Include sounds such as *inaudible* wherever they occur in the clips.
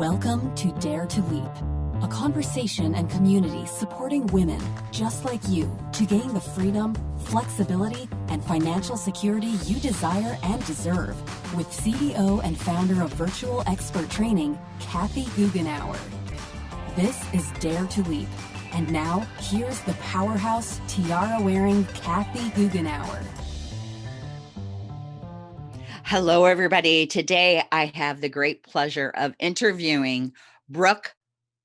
Welcome to Dare to Leap, a conversation and community supporting women just like you to gain the freedom, flexibility, and financial security you desire and deserve with CEO and founder of Virtual Expert Training, Kathy Goughenour. This is Dare to Leap. And now, here's the powerhouse, tiara-wearing Kathy Goughenour. Hello, everybody. Today I have the great pleasure of interviewing Brooke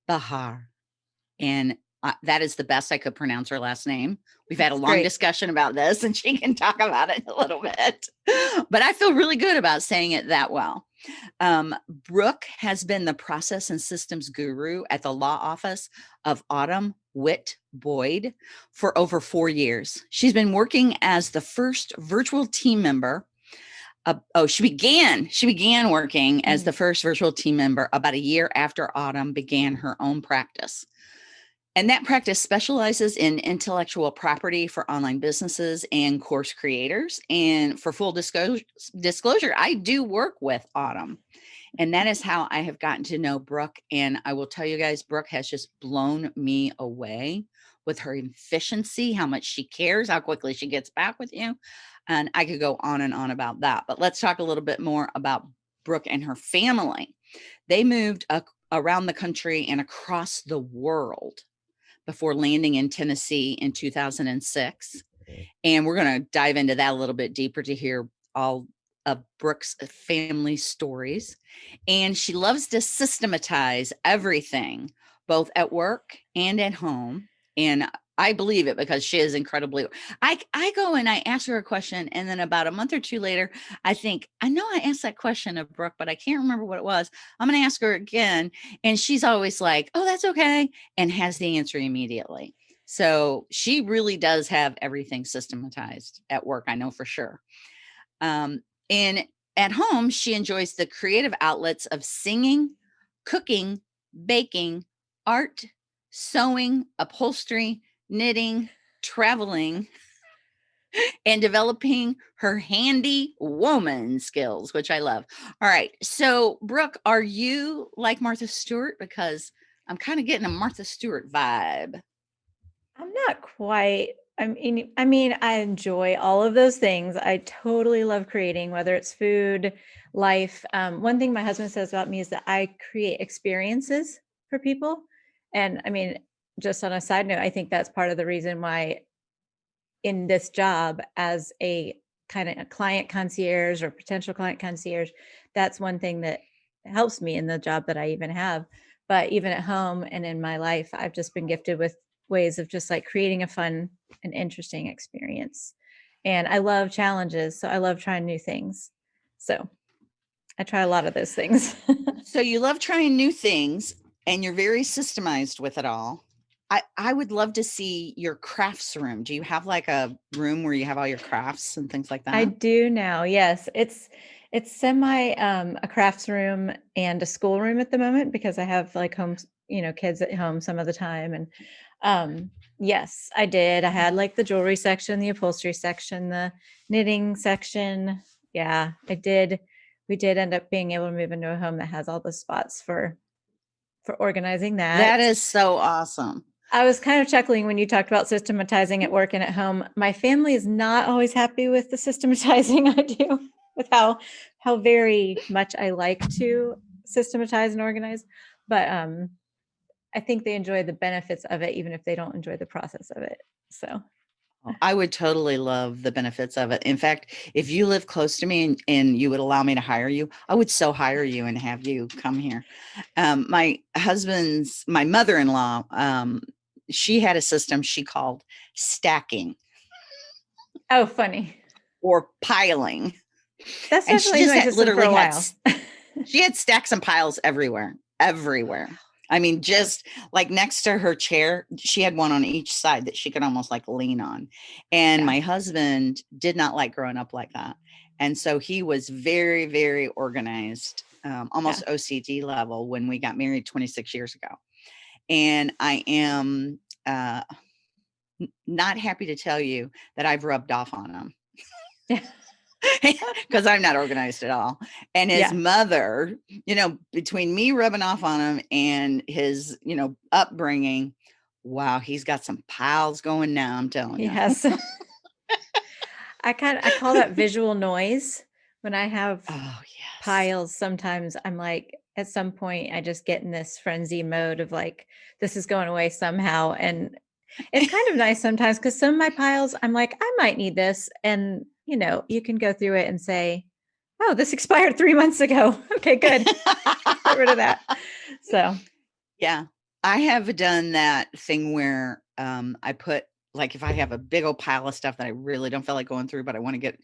Bahar. And uh, that is the best I could pronounce her last name. We've had a long great. discussion about this and she can talk about it *laughs* a little bit, but I feel really good about saying it that well. Um, Brooke has been the process and systems guru at the law office of Autumn Witt Boyd for over four years. She's been working as the first virtual team member uh, oh, she began, she began working as the mm. first virtual team member about a year after Autumn began her own practice. And that practice specializes in intellectual property for online businesses and course creators. And for full disclosure, disclosure, I do work with Autumn. And that is how I have gotten to know Brooke. And I will tell you guys, Brooke has just blown me away with her efficiency, how much she cares, how quickly she gets back with you. And I could go on and on about that. But let's talk a little bit more about Brooke and her family. They moved around the country and across the world before landing in Tennessee in 2006. And we're going to dive into that a little bit deeper to hear all of Brooke's uh, family stories. And she loves to systematize everything, both at work and at home. And I believe it because she is incredibly, I, I go and I ask her a question and then about a month or two later, I think, I know I asked that question of Brooke, but I can't remember what it was. I'm going to ask her again. And she's always like, oh, that's okay. And has the answer immediately. So she really does have everything systematized at work. I know for sure. Um, and at home, she enjoys the creative outlets of singing, cooking, baking, art, sewing, upholstery, knitting, traveling, and developing her handy woman skills, which I love. All right. So Brooke, are you like Martha Stewart? Because I'm kind of getting a Martha Stewart vibe. I'm not quite. I mean, I mean, I enjoy all of those things. I totally love creating, whether it's food, life. Um, one thing my husband says about me is that I create experiences for people. And I mean, just on a side note, I think that's part of the reason why in this job as a kind of a client concierge or potential client concierge, that's one thing that helps me in the job that I even have. But even at home and in my life, I've just been gifted with ways of just like creating a fun and interesting experience. And I love challenges. So I love trying new things. So I try a lot of those things. *laughs* so you love trying new things and you're very systemized with it all. I, I would love to see your crafts room. Do you have like a room where you have all your crafts and things like that? I do now. Yes. It's it's semi um a crafts room and a school room at the moment because I have like home, you know, kids at home some of the time. And um yes, I did. I had like the jewelry section, the upholstery section, the knitting section. Yeah, I did. We did end up being able to move into a home that has all the spots for for organizing that. That is so awesome. I was kind of chuckling when you talked about systematizing at work and at home. My family is not always happy with the systematizing *laughs* I do, with how how very much I like to systematize and organize. But um, I think they enjoy the benefits of it, even if they don't enjoy the process of it. So I would totally love the benefits of it. In fact, if you live close to me and, and you would allow me to hire you, I would so hire you and have you come here. Um, my husband's, my mother-in-law, um, she had a system she called stacking. Oh, funny. Or piling. That's and she just literally had, she had stacks and piles everywhere, everywhere. I mean, just like next to her chair, she had one on each side that she could almost like lean on. And yeah. my husband did not like growing up like that. And so he was very, very organized, um, almost yeah. OCD level when we got married 26 years ago. And I am uh, not happy to tell you that I've rubbed off on him. because *laughs* *laughs* I'm not organized at all. And his Yeah. mother, you know, between me rubbing off on him and his, you know, upbringing, wow, he's got some piles going now. I'm telling you. Yes. *laughs* I kind of, I call that visual noise. When I have Oh, yes. piles, sometimes I'm like, at some point, I just get in this frenzy mode of like, this is going away somehow. And it's kind of nice sometimes because some of my piles, I'm like, I might need this. And, you know, you can go through it and say, oh, this *laughs* expired three months ago. *laughs* Okay, good. *laughs* Get rid of that. So, Yeah. I have done that thing where um I put like if I have a big old pile of stuff that I really don't feel like going through, but I want to get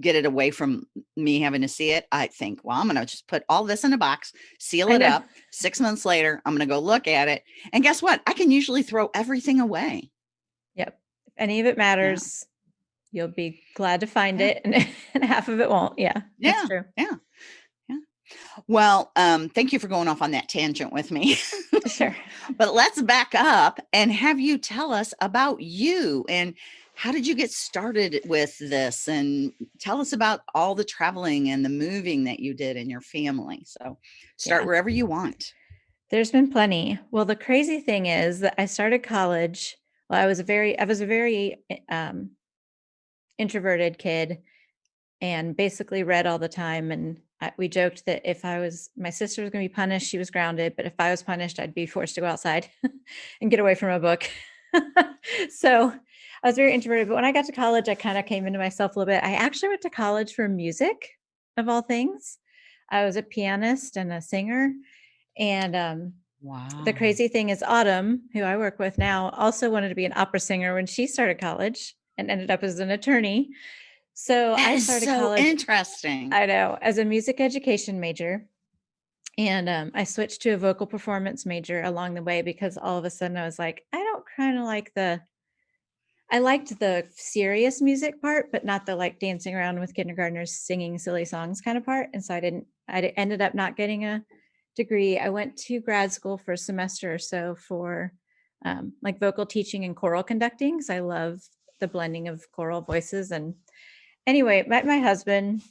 get it away from me having to see it, I think, well, I'm gonna just put all this in a box, seal it up. Six months later, I'm gonna go look at it. And guess what? I can usually throw everything away. Yep. If any of it matters, you'll be glad to find Yeah. it, and, *laughs* and half of it won't. Yeah, Yeah. that's true. Well, um, thank you for going off on that tangent with me. Sure. *laughs* but let's back up and have you tell us about you and how did you get started with this and tell us about all the traveling and the moving that you did in your family so start Yeah. wherever you want There's been plenty. Well, the crazy thing is that I started college. Well, I was a very, I was a very eh, um, introverted kid, and basically read all the time. And I, we joked that if I was, my sister was going to be punished, she was grounded. But if I was punished, I'd be forced to go outside *laughs* and get away from a book. *laughs* so I was very introverted. But when I got to college, I kind of came into myself a little bit. I actually went to college for music, of all things. I was a pianist and a singer. And um, wow the crazy thing is, Autumn, who I work with now, also wanted to be an opera singer when she started college and ended up as an attorney. So that I started so college. interesting I know as a music education major. And um, I switched to a vocal performance major along the way because all of a sudden I was like, I don't kind of like the, I liked the serious music part, but not the like dancing around with kindergartners singing silly songs kind of part. And so I didn't, I ended up not getting a degree. I went to grad school for a semester or so for um, like vocal teaching and choral conducting because I love the blending of choral voices. And anyway, met my husband.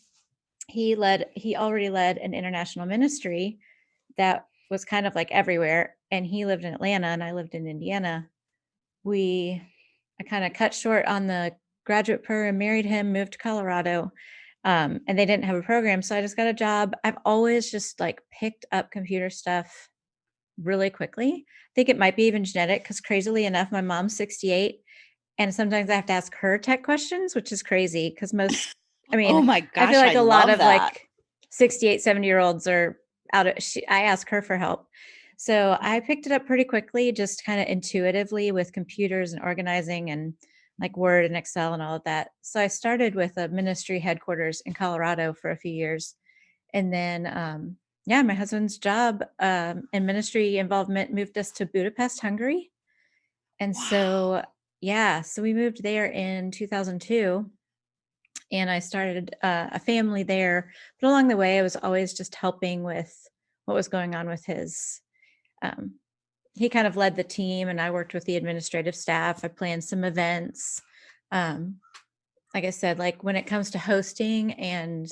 He led, he already led an international ministry that was kind of like everywhere. And he lived in Atlanta and I lived in Indiana. We, I kind of cut short on the graduate program, married him, moved to Colorado. Um, and they didn't have a program. So I just got a job. I've always just like picked up computer stuff really quickly. I think it might be even genetic because crazily enough, my mom's 68. And sometimes I have to ask her tech questions, which is crazy because most, *laughs* I mean, oh my gosh I feel like a lot of that. like 68, 70 year olds are out of, she, I ask her for help. So I picked it up pretty quickly, just kind of intuitively with computers and organizing and like Word and Excel and all of that. So I started with a ministry headquarters in Colorado for a few years. And then, um, yeah, my husband's job um, and ministry involvement moved us to Budapest, Hungary. And so, yeah, so we moved there in 2002 and I started uh, a family there. But along the way, I was always just helping with what was going on with his. Um, he kind of led the team, and I worked with the administrative staff. I planned some events. Um, like I said, like when it comes to hosting and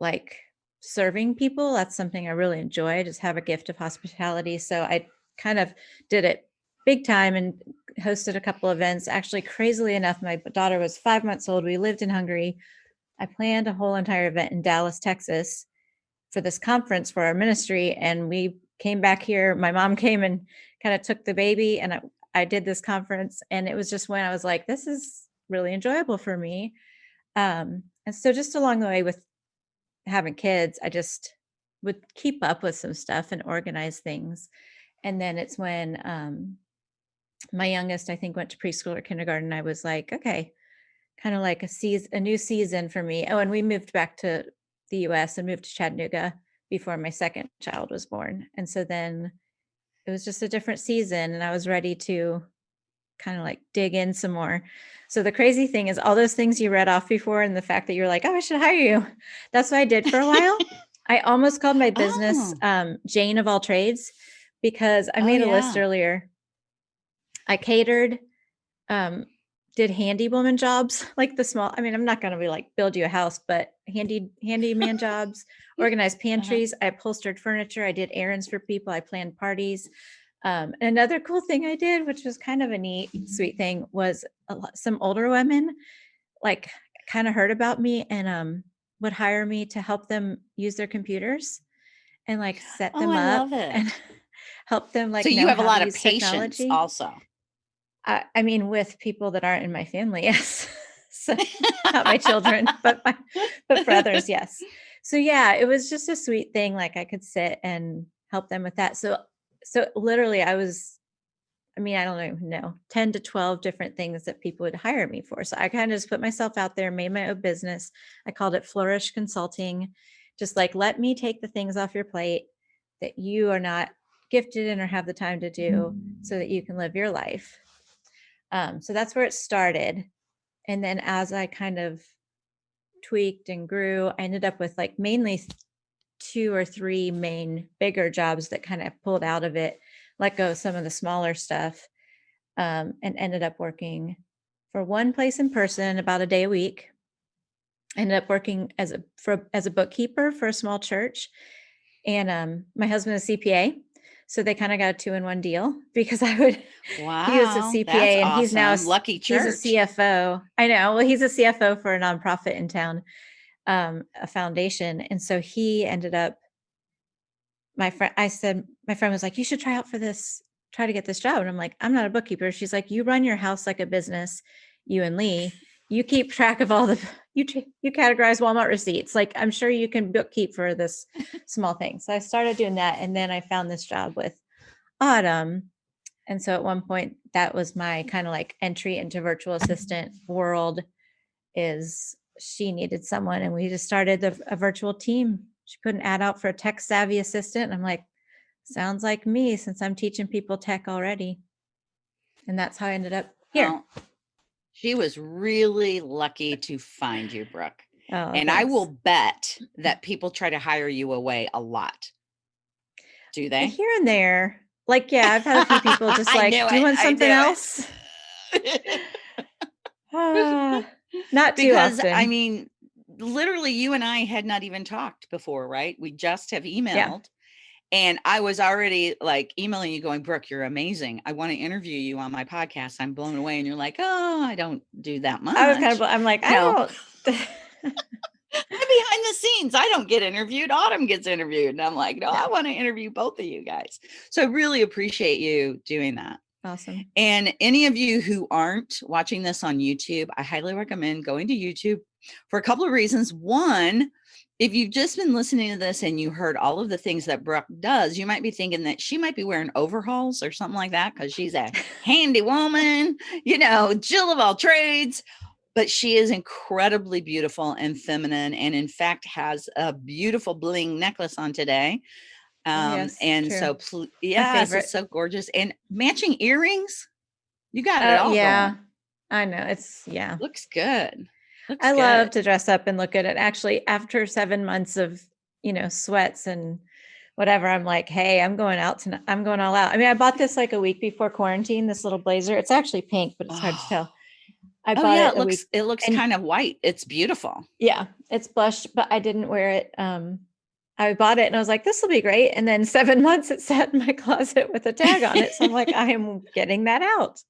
like serving people, that's something I really enjoy. I just have a gift of hospitality. So I kind of did it big time and hosted a couple events. Actually, crazily enough, my daughter was five months old. We lived in Hungary. I planned a whole entire event in Dallas, Texas for this conference for our ministry. And we came back here. My mom *laughs* came and kind of took the baby, and I, I did this conference. And it was just when I was like, this is really enjoyable for me. Um, and so, just along the way with having kids, I just would keep up with some stuff and organize things. And then it's when um, my youngest, I think, went to preschool or kindergarten. I was like, okay, kind of like a season, a new season for me. Oh, and we moved back to the U.S. and moved to Chattanooga before my second child was born. And so then it was just a different season, and I was ready to kind of like dig in some more. So the crazy thing is all those things you read off before and the fact that you're like, oh, I should hire you. *laughs* That's what I did for a while. *laughs* I almost called my business Oh. um, Jane of all trades because I Oh, made a list earlier. I catered um, did handy woman jobs, *laughs* like the small. I mean, I'm not going to be like build you a house, but handy handyman *laughs* jobs, organized Uh-huh. pantries. I upholstered furniture. I did errands for people. I planned parties. Um, another cool thing I did, which was kind of a neat, sweet thing, was a lot, some older women, like, kind of heard about me and um would hire me to help them use their computers and like set Oh, them I up and *laughs* help them like so you have a lot of patience technology. also. I, I mean, with people that aren't in my family, *laughs* yes. *laughs* not my children, *laughs* but my, but for others, yes. So yeah, it was just a sweet thing. Like I could sit and help them with that. So so literally, I was, I mean, I don't even know, ten to twelve different things that people would hire me for. So I kind of just put myself out there, made my own business. I called it Flourish Consulting. Just like let me take the things off your plate that you are not gifted in or have the time to do, so that you can live your life. Um, so that's where it started. And then as I kind of tweaked and grew, I ended up with like mainly two or three main bigger jobs that kind of pulled out of it, let go of some of the smaller stuff, um, and ended up working for one place in person about a day a week. Ended up working as a for as a bookkeeper for a small church, and um, my husband is CPA, so they kind of got a two in one deal *laughs* because I would Wow. he was a CPA and he's now a lucky church. He's a CFO. I know. Well, he's a CFO for a nonprofit in town, um, a foundation. And so he ended up, my friend, I said, my friend was like, you should try out for this, try to get this job. And I'm like, I'm not a bookkeeper. She's like, you run your house like a business, you and Lee. You keep track of all the, you, you categorize Walmart receipts. Like, I'm sure you can bookkeep for this *laughs* small thing. So I started doing that. And then I found this job with Autumn. And so at one point, that was my kind of like entry into virtual assistant world. Is she needed someone, and we just started the, a virtual team. She put an ad out for a tech savvy assistant. And I'm like, sounds like me since I'm teaching people tech already. And that's how I ended up here. She was really lucky to find you, Brooke. Oh, and I will bet that people try to hire you away a lot. Do they? here and there. Like, yeah, I've had a few people *laughs* just like, do you want something else? *laughs* Ah, not too because often. I mean, literally, you and I had not even talked before, right? We just have emailed. And I was already like emailing you, going, Brooke, you're amazing. I want to interview you on my podcast. I'm blown away. And you're like, oh, I don't do that much. I was kind of, I'm like, I don't. *laughs* I'm behind the scenes. I don't get interviewed. Autumn gets interviewed. And I'm like, no, I want to interview both of you guys. So I really appreciate you doing that. awesome. And any of you who aren't watching this on YouTube, I highly recommend going to YouTube for a couple of reasons. One, if you've just been listening to this and you heard all of the things that Brooke does, you might be thinking that she might be wearing overhauls or something like that because she's a *laughs* handy woman, you know, Jill of all trades. But she is incredibly beautiful and feminine, and in fact has a beautiful bling necklace on today. Um, yes, and true. so, pl- yeah, it's so gorgeous and matching earrings. You got it Uh, all. yeah, going. I know. It's, yeah. looks good. Looks I love to dress up and look good. And actually, after seven months of, you know, sweats and whatever, I'm like, hey, I'm going out tonight. I'm going all out. I mean, I bought this like a week before quarantine, this little blazer. It's actually pink, but it's hard to Oh. tell. I Oh bought yeah, it it looks week. it looks and- kind of white. It's beautiful. Yeah, it's blush, but I didn't wear it. Um, I bought it and I was like, this will be great. And then seven *laughs* months it sat in my closet with a tag on it. So I'm like, *laughs* I am getting that out.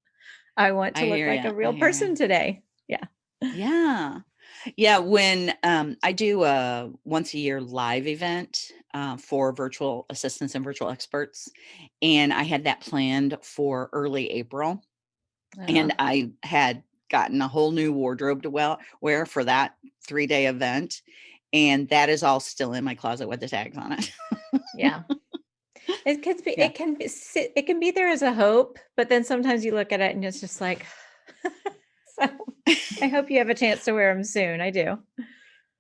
I want to I look like a real person today. Yeah. Yeah, Yeah. when um, I do a once a year live event uh, for virtual assistants and virtual experts, and I had that planned for early April, and Uh, I had gotten a whole new wardrobe to well wear for that three day event, and that is all still in my closet with the tags on it. yeah. It can be, Yeah. it can be, it can be there as a hope, but then sometimes you look at it and it's just like, *laughs* so I hope you have a chance to wear them soon. I do.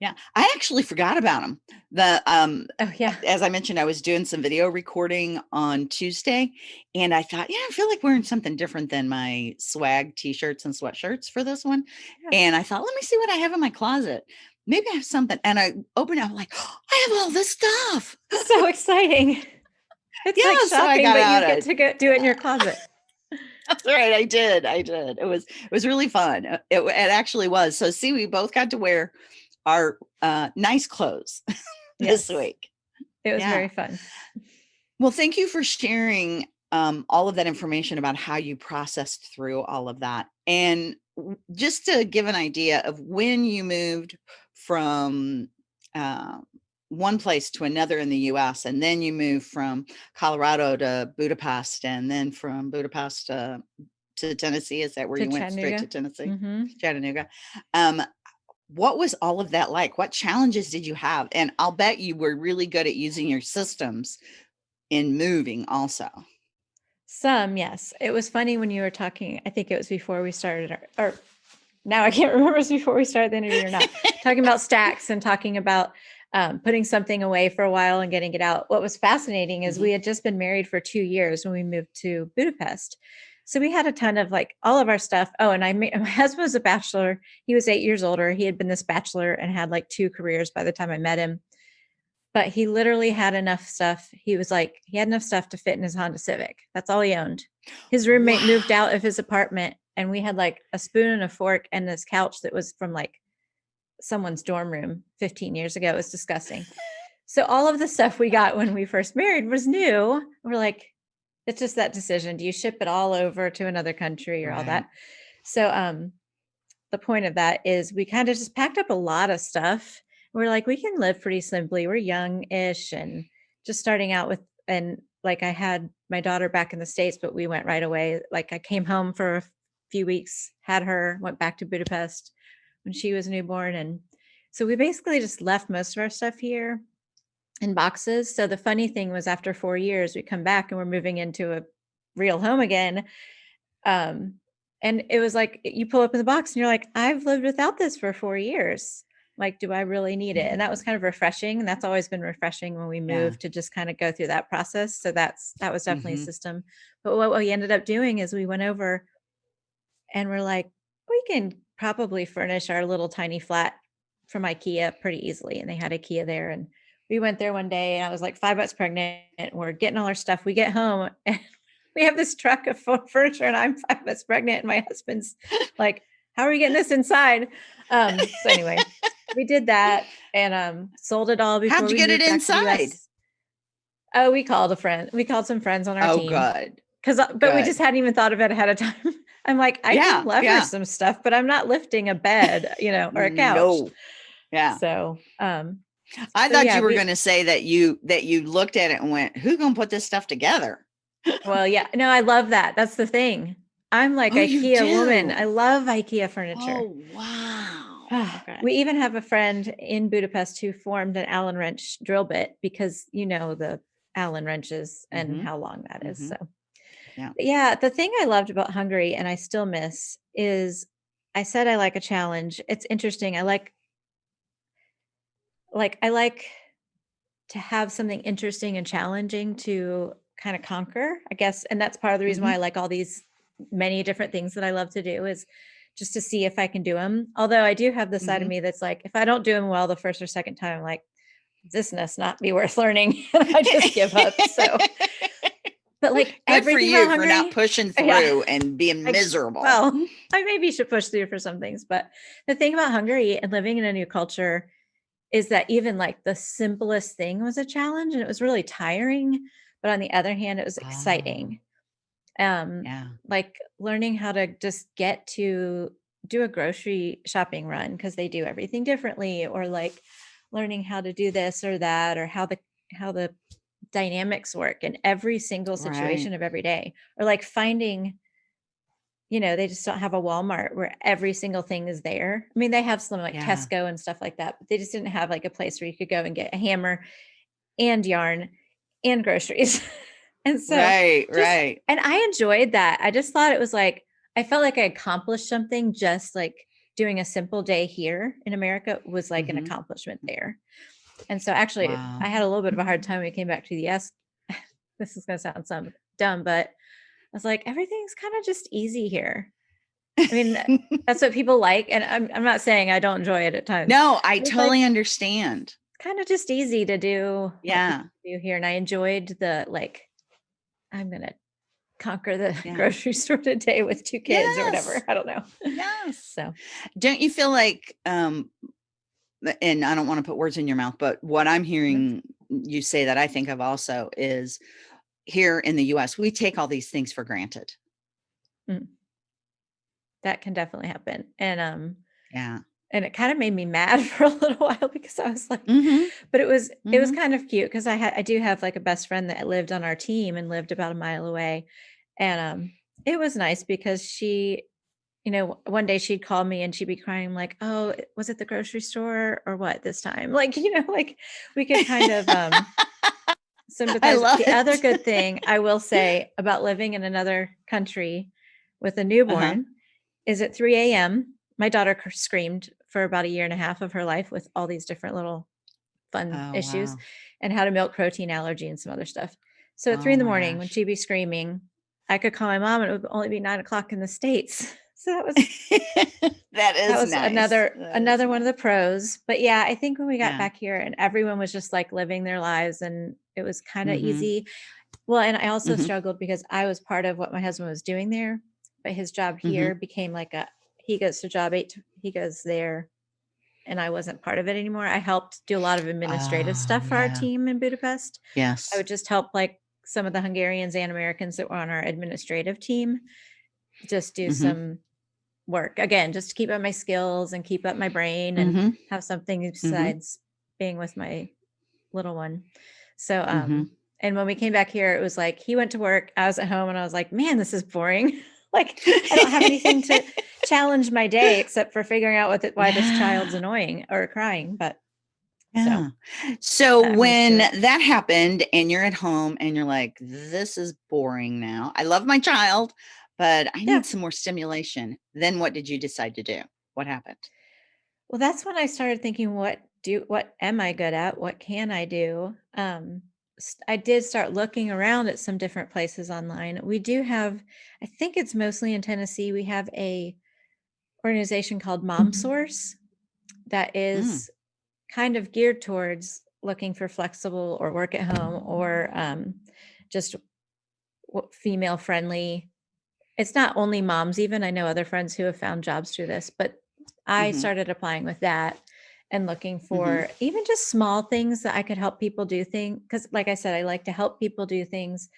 yeah, I actually forgot about them. The um, Oh yeah. as I mentioned, I was doing some video recording on Tuesday, and I thought, yeah, I feel like wearing something different than my swag t-shirts and sweatshirts for this one. Yeah. And I thought, let me see what I have in my closet. Maybe I have something. And I opened up like, *gasps* I have all this stuff. So *laughs* exciting. It's Yeah, like so I shopping, got but you get to go do it in your closet. That's *laughs* right. I did. I did. It was it was really fun. Uh, It, it actually was. So see, we both got to wear our uh, nice clothes *laughs* this Yes. week. It was Yeah. very fun. Well, thank you for sharing um, all of that information about how you processed through all of that. And just to give an idea of when you moved from uh, one place to another in the US, and then you move from Colorado to Budapest, and then from Budapest uh, to Tennessee. Is that where To you went straight to. Tennessee? hmm Chattanooga. Um, what was all of that like? What challenges did you have? And I'll bet you were really good at using your systems in moving also. Some, yes. It was funny when you were talking. I think it was before we started, our, or now I can't *laughs* remember if it was before we started the interview or not. talking about stacks and talking about um, putting something away for a while and getting it out. What was fascinating is Mhm. we had just been married for two years when we moved to Budapest. So we had a ton of like all of our stuff. Oh, and I *laughs* my husband was a bachelor. He was eight years older. He had been this bachelor and had like two careers by the time I met him. But he literally had enough stuff. He was like, he had enough stuff to fit in his Honda Civic. That's all he owned. His roommate moved out of his apartment and we had like a spoon and a fork and this couch that was from like someone's dorm room 15 years ago. It was disgusting. So all of the stuff we got when we first married was new. We're like, it's just that decision. Do you ship it all over to another country or all that? So um the point of that is we kind of just packed up a lot of stuff. We're like, we can live pretty simply. We're young-ish and just starting out with and like I had my daughter back in the States, but we went right away. Like I came home for a few weeks, had her, went back to Budapest when she was newborn. And so we basically just left most of our stuff here in boxes. So the funny thing was after four years, we come back and we're moving into a real home again. Um, and it was like you pull up in the box and you're like, I've lived without this for four years. Like, do I really need it? And that was kind of refreshing. And that's always been refreshing when we Yeah. moved to just kind of go through that process. So that's that was definitely Mhm. a system. But what we ended up doing is we went over and we're like, we can probably furnish our little tiny flat from IKEA pretty easily. And they had IKEA there. And we went there one day and I was like five months pregnant and we're getting all our stuff. We get home *laughs* and we have this truck of furniture and I'm five months pregnant and my husband's like, how are we getting this inside? Um, so anyway, we did that and um, sold it all before How'd you we get it moved back to the inside? Oh, we called a friend. We called some friends on our Oh, team good. because but we just hadn't even thought of it ahead of time. I'm like, I Yeah, can lever yeah. some stuff, but I'm not lifting a bed, you know, or a couch. No. Yeah. So, um, I so thought yeah, you were we- going to say that you that you looked at it and went, "Who's going to put this stuff together?" well, yeah, no, I love that. That's the thing. I'm like Oh, IKEA woman. I love IKEA furniture. Oh, wow. Okay. We even have a friend in Budapest who formed an Allen wrench drill bit because you know the Allen wrenches and Mhm. how long that is. Mhm. So, Yeah. Yeah, the thing I loved about Hungary and I still miss is I said I like a challenge. It's interesting. I like, like, I like to have something interesting and challenging to kind of conquer, I guess. And that's part of the reason Mm-hmm. why I like all these many different things that I love to do is just to see if I can do them. Although I do have the side Mhm. of me that's like, if I don't do them well the first or second time, I'm like, this must not be worth learning. *laughs* I just give up. So, but like *laughs* Good for everything you about for not pushing *laughs* Yeah. through and being I- miserable. well, *laughs* I maybe should push through for some things, but the thing about Hungary and living in a new culture is that even like the simplest thing was a challenge and it was really tiring. But on the other hand, it was exciting. Um, yeah. like learning how to just get to do a grocery shopping run because they do everything differently, or like learning how to do this or that, or how the how the dynamics work in every single Right. situation of every day, or like finding you know, they just don't have a Walmart where every single thing is there. I mean, they have some like Yeah. Tesco and stuff like that, but they just didn't have like a place where you could go and get a hammer and yarn and groceries. *laughs* and so, right, just- right. and I enjoyed that. I just thought it was like, I felt like I accomplished something just like doing a simple day here in America was like Mhm. an accomplishment there. And so actually, Wow. I had a little bit of a hard time when we came back to the US. *laughs* this is going to sound some dumb, but I was like, everything's kind of just easy here. I mean, *laughs* that's what people like. And I'm, I'm not saying I don't enjoy it at times. no, I It's like- totally understand. kind of just easy to do. Yeah. you do here. And I enjoyed the like, I'm going to conquer the *laughs* Yeah. grocery store today with two kids or whatever. I don't know. Yes. So Don't you feel like um and I don't want to put words in your mouth, but what I'm hearing you say that I think of also is here in the US, we take all these things for granted. that can definitely happen. And um Yeah. and it kind of made me mad *laughs* for a little while because I was like, Mhm. but it was it was Mhm. kind of cute because I had I do have like a best friend that lived on our team and lived about a mile away. And um it was nice because she, you know, one day she'd call me and she'd be crying like, "Oh, was it the grocery store or what this time?" *laughs* Like, you know, like we could kind of um sympathize. love the other good *laughs* thing I will say about living in another country with a newborn is at 3 a.m. My daughter screamed for about a year and a half of her life with all these different little fun Oh, issues wow. and had a milk protein allergy and some other stuff. So at Oh three in the my morning, when she'd be screaming, I could call my mom and it would only be nine o'clock in the States. So that was *laughs* that is that was nice. another That another one of the pros. But yeah, I think when we got Yeah. back here and everyone was just like living their lives and it was kind of Mhm. easy. Well, and I also Mhm. struggled because I was part of what my husband was doing there, but his job Mhm. here became like a he goes to job eight, he goes there, and I wasn't part of it anymore. I helped do a lot of administrative Oh, stuff for our team in Budapest. Yes. I would just help like some of the Hungarians and Americans that were on our administrative team just do Mhm. some work again, just to keep up my skills and keep up my brain and Mhm. have something Mm-hmm. besides being with my little one. So, um, Mhm. and when we came back here, it was like he went to work, I was at home, and I was like, man, this is boring. *laughs* like, I don't have anything to *laughs* challenge my day except for figuring out what why this child's annoying or crying. But Yeah. So that when that happened and you're at home and you're like, this is boring now. I love my child, but I need some more stimulation. Then what did you decide to do? What happened? Well, that's when I started thinking, what do what am I good at? What can I do? Um, I did start looking around at some different places online. We do have, I think it's mostly in Tennessee. We have a organization called Mom Source that is kind of geared towards looking for flexible or work at home or um, just female friendly. It's not only moms, even I know other friends who have found jobs through this, but I Mhm. started applying with that and looking for even just small things that I could help people do things. Because, like I said, I like to help people do things.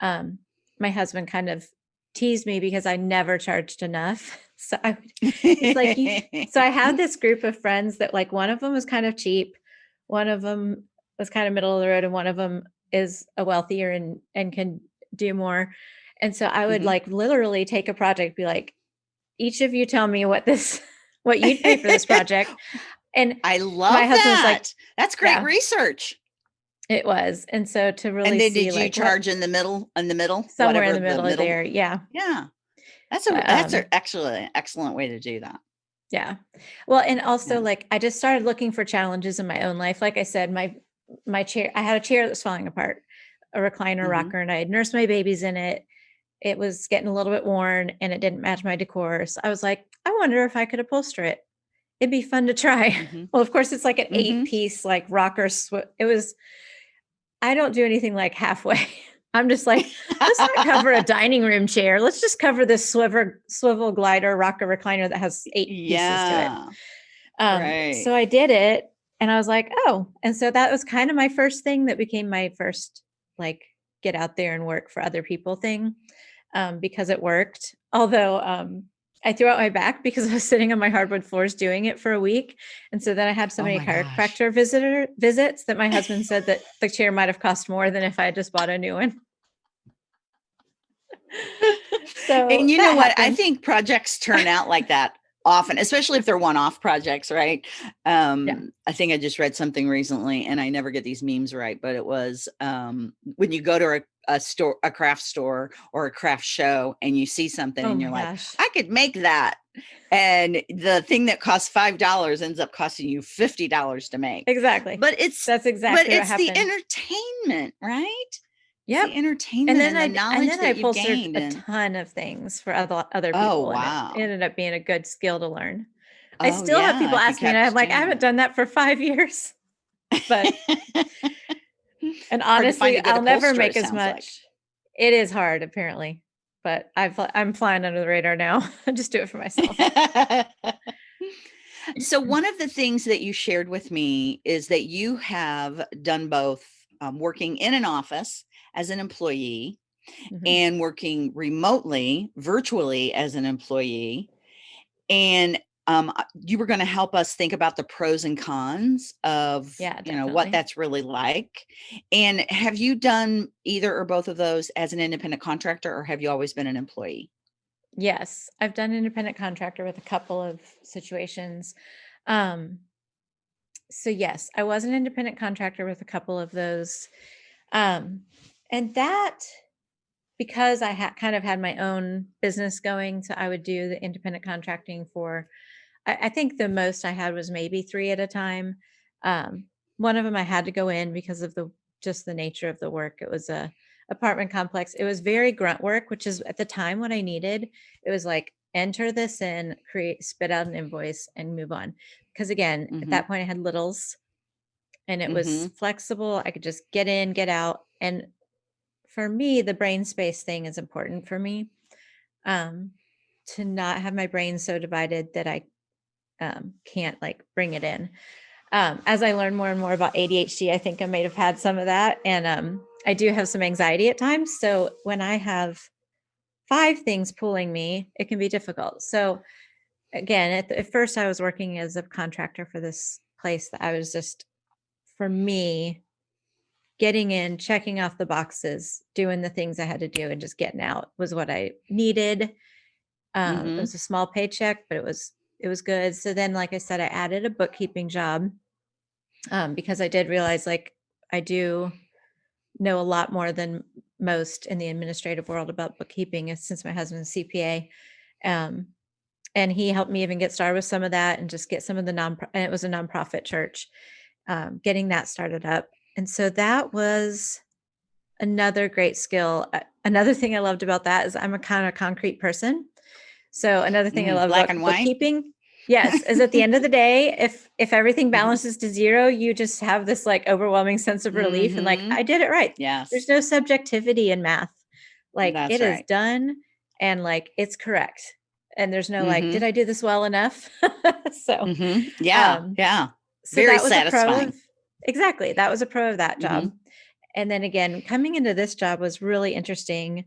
Um, my husband kind of teased me because I never charged enough. *laughs* So I would it's like you so I had *laughs* this group of friends that like one of them was kind of cheap, one of them was kind of middle of the road, and one of them is a wealthier and and can do more. And so I would Mhm. like literally take a project, be like, each of you tell me what this *laughs* what you'd pay for this *laughs* project. And I love my husband was that. like- That's great Yeah. research. it was. And so to really and then see did you like what- charge in the middle? In the middle? somewhere in the middle, of there. Yeah. Yeah. That's a But, that's um, an excellent excellent way to do that. Yeah. Well, and also Yeah. like I just started looking for challenges in my own life. Like I said, my my chair, I had a chair that was falling apart, a recliner Mhm. rocker, and I had nursed my babies in it. It was getting a little bit worn and it didn't match my decor. So I was like, I wonder if I could upholster it. It'd be fun to try. Mhm. *laughs* Well, of course, it's like an Mhm. eight piece like rocker. It was. I don't do anything like halfway. *laughs* I'm just like, let's not cover a dining room chair. Let's just cover this swivel swivel glider rocker recliner that has eight pieces to it. yeah. Um, Right. So I did it and I was like, oh, and so that was kind of my first thing that became my first like get out there and work for other people thing um, because it worked. Although um, I threw out my back because *laughs* I was sitting on my hardwood floors doing it for a week. And so then I had so Oh many gosh. chiropractor visitor visits that my *laughs* husband said that the chair might have cost more than if I had just bought a new one. *laughs* so and you know what? I think projects turn out like that often, especially if they're one-off projects, right? Um, I think I just read something recently, and I never get these memes right, but it was um, when you go to a, a store, a craft store, or a craft show, and you see something, Oh and you're like, gosh. I could make that. And the thing that costs five dollars ends up costing you fifty dollars to make. exactly. But it's that's exactly but it's happened. the entertainment, right? Yeah. The entertainment and and, then I the knowledge and then I upholstered a and- ton of things for other other oh, people. Oh, and it wow. ended up being a good skill to learn. I Oh, still have people yeah, if you ask me, and I'm like, I haven't done that for five years. *laughs* But *laughs* *laughs* and Hard to find honestly, I'll never make as sounds like. much. It is hard, apparently. but I've, I'm flying under the radar now. *laughs* I just do it for *laughs* myself. so one of the things that you shared with me is that you have done both um, working in an office as an employee mm -hmm. and working remotely, virtually as an employee. And um, uh, you were going to help us think about the pros and cons of, yeah, you know, what that's really like. And have you done either or both of those as an independent contractor or have you always been an employee? Yes, I've done independent contractor with a couple of situations. Um, so yes, I was an independent contractor with a couple of those. Um, and that, because I had kind of had my own business going, so I would do the independent contracting for, I, I think the most I had was maybe three at a time. Um, one of them I had to go in because of the, just the nature of the work. It was a apartment complex. It was very grunt work, which is at the time what I needed. It was like, enter this in, create, spit out an invoice and move on. Because again, mm -hmm. at mm-hmm. that point I had littles and it mm -hmm. was mm-hmm. flexible. I could just get in, get out. And for me, the brain space thing is important for me. Um, to not have my brain so divided that I um, can't like bring it in. Um, as I learn more and more about ADHD, I think I might have had some of that. And um, I do have some anxiety at times. So when I have five things pulling me, it can be difficult. So again, at, the, at first I was working as a contractor for this place that I was just, for me, getting in, checking off the boxes, doing the things I had to do and just getting out was what I needed. Um, mm -hmm. It was a small paycheck, but it was, it was good. So then, like I said, I added a bookkeeping job um, because I did realize like I do know a lot more than most in the administrative world about bookkeeping since my husband's CPA. Um, and he helped me even get started with some of that and just get some of the non, and it was a nonprofit church, um, getting that started up. And so that was another great skill. Another *laughs* thing I loved about that is I'm a kind of concrete person. So another thing mm, I love black about and white. bookkeeping yes is at the end of the day if if everything mm-hmm. balances to zero you just have this like overwhelming sense of relief mm -hmm. and like mm-hmm. i did it right yes there's no subjectivity in math like That's it right. is done and like it's correct and there's no mm -hmm. like did mm-hmm. i do this well enough *laughs* so mm -hmm. yeah um, yeah so very satisfying of, exactly that was a pro of that job and then again coming into this job was really interesting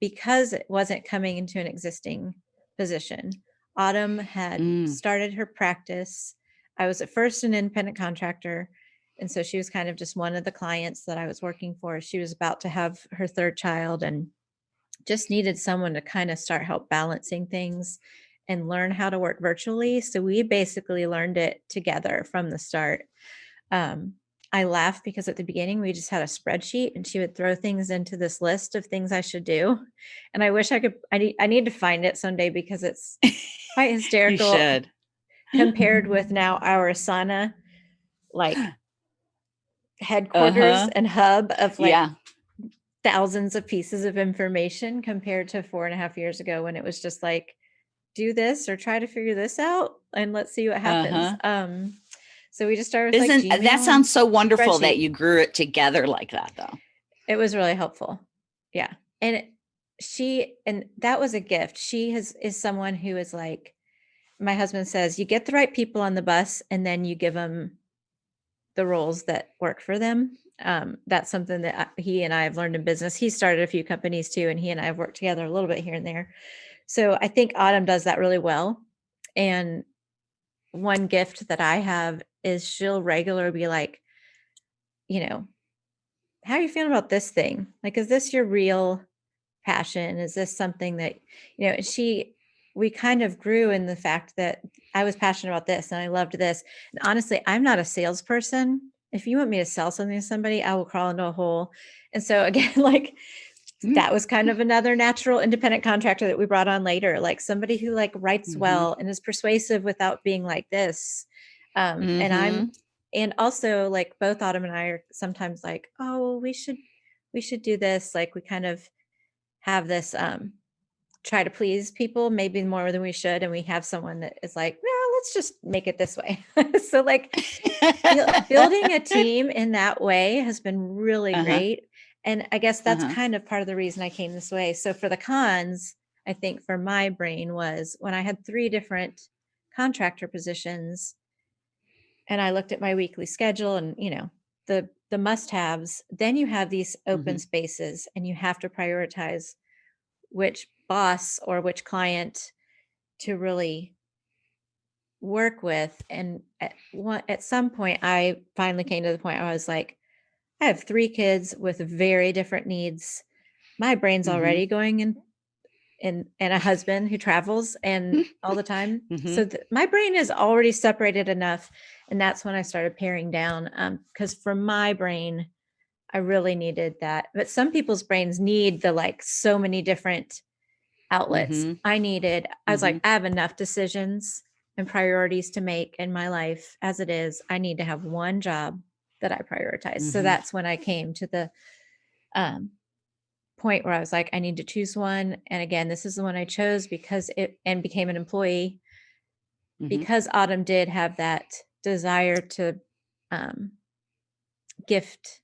because it wasn't coming into an existing position Autumn had mm. started her practice. I was at first an independent contractor. And so she was kind of just one of the clients that I was working for. She was about to have her third child and just needed someone to kind of start help balancing things and learn how to work virtually. So we basically learned it together from the start. Um, I laugh because at the beginning we just had a spreadsheet and she would throw things into this list of things I should do. And I wish I could, I need, I need to find it someday because it's quite *laughs* hysterical compared with *laughs* now our Asana, like headquarters uh -huh. and hub of like yeah. thousands of pieces of information compared to four and a half years ago when it was just like, do this or try to figure this out and let's see what happens. Uh -huh. Um, so we just started. Isn't like that sounds so wonderful that you grew it together like that though? It was really helpful. Yeah. And she, and that was a gift. She has, is someone who is like, my husband says, you get the right people on the bus and then you give them the roles that work for them. Um, that's something that he and I have learned in business. He started a few companies too, and he and I have worked together a little bit here and there. So I think Autumn does that really well. And one gift that I have is she'll regularly be like, you know, how are you feeling about this thing? Like, is this your real passion? Is this something that, you know, she, we kind of grew in the fact that I was passionate about this and I loved this. And honestly, I'm not a salesperson. If you want me to sell something to somebody, I will crawl into a hole. And so *laughs* again, like mm. that was kind of another natural independent contractor that we brought on later, like somebody who like writes mm -hmm. well and is persuasive without being like this. Um, mm -hmm. And I'm, mm-hmm. and also like both Autumn and I are sometimes like, oh, we should, we should do this. Like we kind of have this, um, try to please people maybe more than we should. And we have someone that is like, no, let's just make it this way. *laughs* so like building a *laughs* team in that way has been really uh -huh. great. And I guess that's Uh-huh. kind of part of the reason I came this way. So for the cons, I think for my brain was when I had three different contractor positions and I looked at my weekly schedule and, you know, the the must-haves, then you have these open Mhm. spaces and you have to prioritize which boss or which client to really work with. And at one at some point I finally came to the point where I was like, I have three kids with very different needs. My brain's Mhm. already going in and and a husband who travels and all the time. So Mhm. th- my brain is already separated enough, and that's when I started paring down. Um, because for my brain, I really needed that. But some people's brains need the like so many different outlets. Mhm. I needed. I was like, Mhm. I have enough decisions and priorities to make in my life as it is. I need to have one job that I prioritize. So Mhm. that's when I came to the um point where I was like, I need to choose one. And again, this is the one I chose because it and became an employee Mhm. because Autumn did have that desire to um, gift,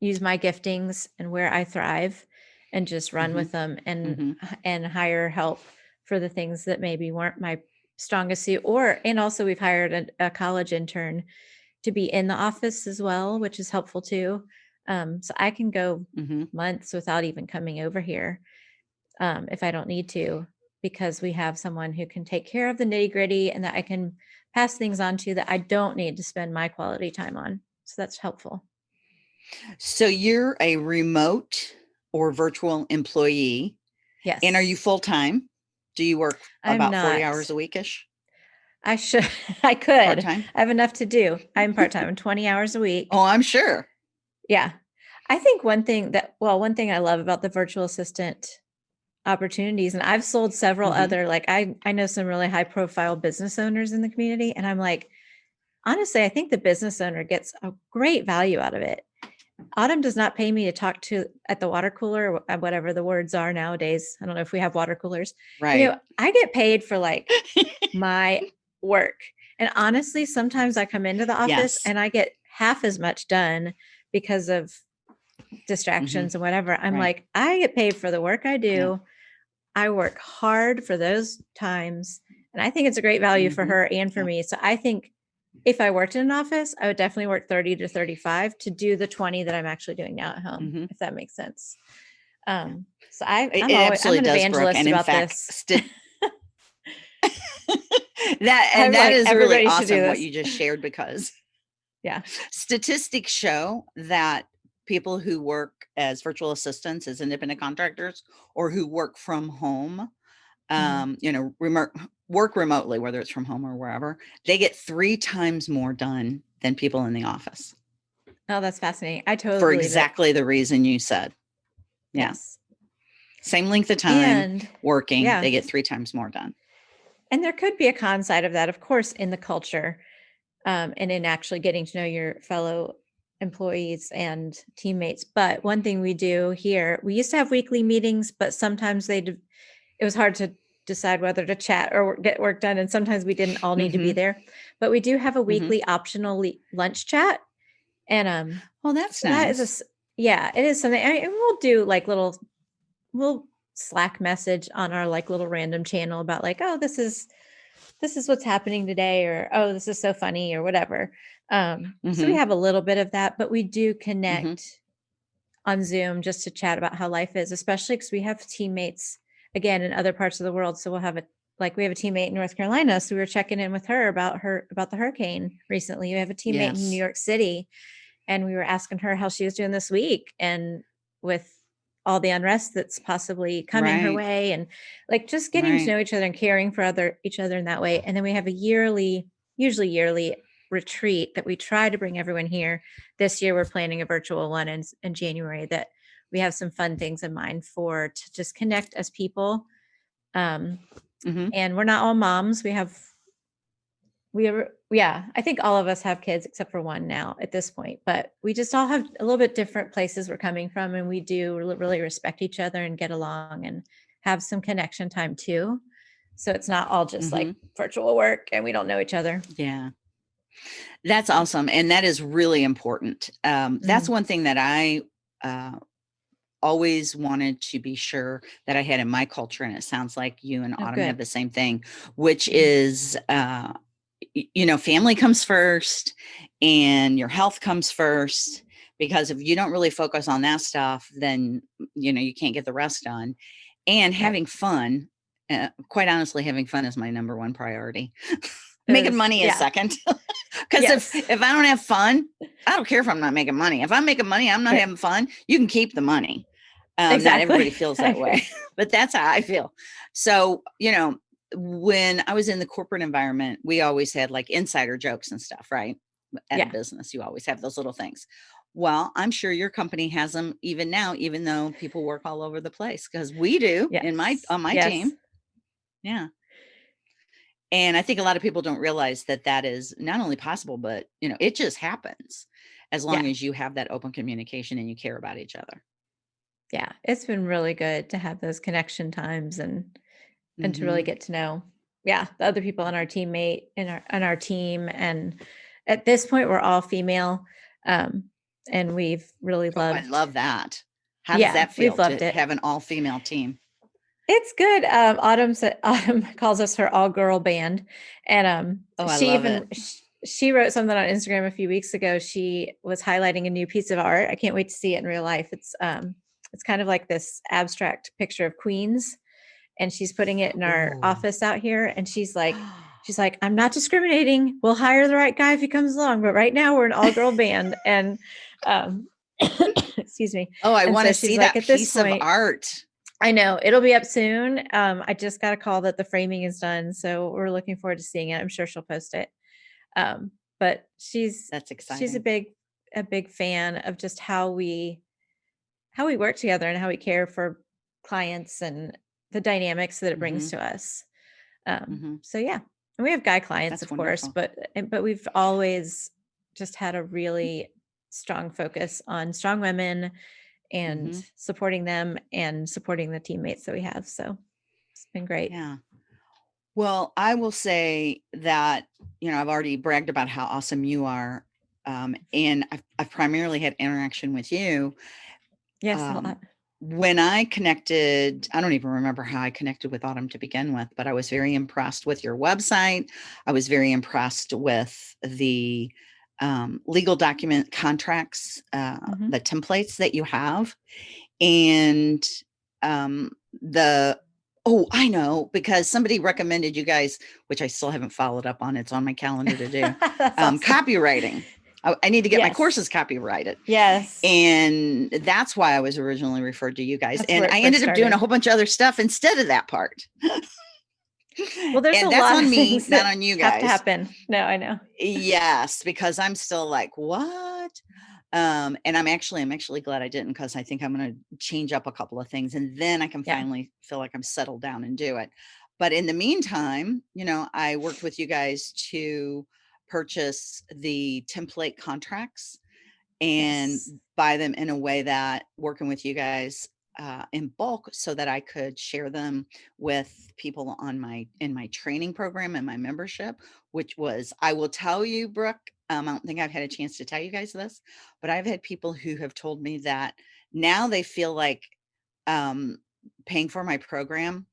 use my giftings and where I thrive and just run Mhm. with them and Mhm. and hire help for the things that maybe weren't my strongest suit or and also we've hired a, a college intern to be in the office as well which is helpful too um, so i can go Mhm. months without even coming over here um, if I don't need to, because we have someone who can take care of the nitty gritty and that I can pass things on to that I don't need to spend my quality time on. So that's helpful. So you're a remote or virtual employee, Yes. and are you full time? Do you work I'm about 40 hours not. a weekish? I should, *laughs* I could. time? I have enough to do. I'm part time, *laughs* 20 hours a week. Oh, I'm sure. Yeah. I think one thing that, well, one thing I love about the virtual assistant opportunities, and I've sold several Mhm. other, like I, I know some really high profile business owners in the community, and I'm like, honestly, I think the business owner gets a great value out of it. Autumn does not pay me to talk to at the water cooler, or whatever the words are nowadays. I don't know if we have water coolers. You Right. know, I get paid for like *laughs* my work. And honestly, sometimes I come into the office Yes. and I get half as much done because of distractions and whatever. I'm Mm-hmm. Right. like, I get paid for the work I do. I work hard for those times. And I think it's a great value for Mhm. her and for Yeah. me. So I think if I worked in an office, I would definitely work 30 to 35 to do the 20 that I'm actually doing now at home, Mhm. if that makes sense. Um, so I, I'm, it always, I'm an does, evangelist about fact, this. *laughs* *laughs* that I'm and that like, is really awesome what you just shared because Yeah. statistics show that people who work as virtual assistants as independent contractors or who work from home Mhm. um you know remote work remotely whether it's from home or wherever they get three times more done than people in the office Oh, that's fascinating. I totally for believe it. exactly the reason you said yeah Yes. same length of time And working yeah. they get three times more done and there could be a con side of that, of course, in the culture, um, and in actually getting to know your fellow employees and teammates. But one thing we do here, we used to have weekly meetings, but sometimes they it was hard to decide whether to chat or get work done, and sometimes we didn't all need to be Mhm. there. But we do have a Mhm. weekly optional lunch chat, and um, well that's So that is a yeah, it is something. And we'll do like little, we'll Slack message on our like little random channel about like, oh, this is this is what's happening today, or oh, this is so funny, or whatever. Um, so we Mhm. have a little bit of that, but we do connect on Zoom just to chat about how life is, especially because we have teammates again in other parts of the world. So we'll have a like we have a teammate in North Carolina, so we were checking in with her about her about the hurricane recently. We have a teammate in New York City, and we were asking her how she was doing this week and with all the unrest that's possibly coming her way and like just getting to know each other and caring for other each other in that way and then we have a yearly usually yearly retreat that we try to bring everyone here. This year we're planning a virtual one in, in january that we have some fun things in mind for to just connect as people um Mhm. and we're not all moms. We have we are yeah i think all of us have kids except for one now at this point but we just all have a little bit different places we're coming from and we do really respect each other and get along and have some connection time too so it's not all just like virtual work and we don't know each other Yeah. That's awesome. And that is really important. Um, that's one thing that I uh, always wanted to be sure that I had in my culture, and it sounds like you and Oh, Autumn good. have the same thing, which Mhm. is, uh, you know, family comes first and your health comes first. Because if you don't really focus on that stuff, then, you know, you can't get the rest done. And having fun, uh, quite honestly, having fun is my number one priority. *laughs* Making Is- money is yeah. second. *laughs* Because Yes. if, if I don't have fun, I don't care if I'm not making money. If I'm making money, I'm not Right. having fun. You can keep the money. Um, Exactly. Not everybody feels *laughs* that way, but that's how I feel. So, you know, when I was in the corporate environment, we always had like insider jokes and stuff, right? At Yeah. a business, you always have those little things. Well, I'm sure your company has them even now, even though people work all over the place because we do in my on my Yes. team. Yeah. And I think a lot of people don't realize that that is not only possible, but you know, it just happens as long Yeah. as you have that open communication and you care about each other. Yeah. It's been really good to have those connection times and and to really Mhm. get to know yeah the other people on our teammate in our on our team and at this point we're all female um and we've really Oh, I loved love that. How Yeah, does that feel we've loved to it. have an all female team? it's good um autumn said *laughs* autumn calls us her all girl band and um Oh, she even it. she wrote something on instagram a few weeks ago she was highlighting a new piece of art i can't wait to see it in real life it's um it's kind of like this abstract picture of queens and she's putting it in our Ooh. office out here and she's like *gasps* she's like i'm not discriminating we'll hire the right guy if he comes along but right now we're an all-girl band *laughs* and um *coughs* excuse me oh, I want to so see like, that "At this piece of art. i know it'll be up soon um i just got a call that the framing is done so we're looking forward to seeing it i'm sure she'll post it um but she's That's exciting. she's a big a big fan of just how we how we work together and how we care for clients and the dynamics that it brings to us um Mhm. so yeah and we have guy clients That's of course but but we've always just had a really strong focus on strong women and Mhm. supporting them and supporting the teammates that we have so it's been great Yeah. Well, I will say that, you know, I've already bragged about how awesome you are. Um, and I've, I've primarily had interaction with you. yes a um, lot When I connected, I don't even remember how I connected with Autumn to begin with, but I was very impressed with your website. I was very impressed with the um, legal document contracts, uh, Mhm. the templates that you have. And um, the, oh, I know, because somebody recommended you guys, which I still haven't followed up on. It's on my calendar to do. *laughs* Um, awesome. copywriting. I, I need to get my courses copyrighted. yes And that's why I was originally referred to you guys. That's and I ended up doing a whole bunch of other stuff instead of that part. well there's and a that's lot on of me, things not that on you guys. have to happen no i know Yes, because I'm still like, what? Um, and I'm actually, I'm actually glad I didn't because I think I'm going to change up a couple of things and then I can Yeah. finally feel like I'm settled down and do it. But in the meantime, you know, I worked with you guys to purchase the template contracts and Yes. buy them in a way that working with you guys uh, in bulk so that I could share them with people on my in my training program and my membership, which was I will tell you, Brooke. Um, I don't think I've had a chance to tell you guys this, but I've had people who have told me that now they feel like um, paying for my program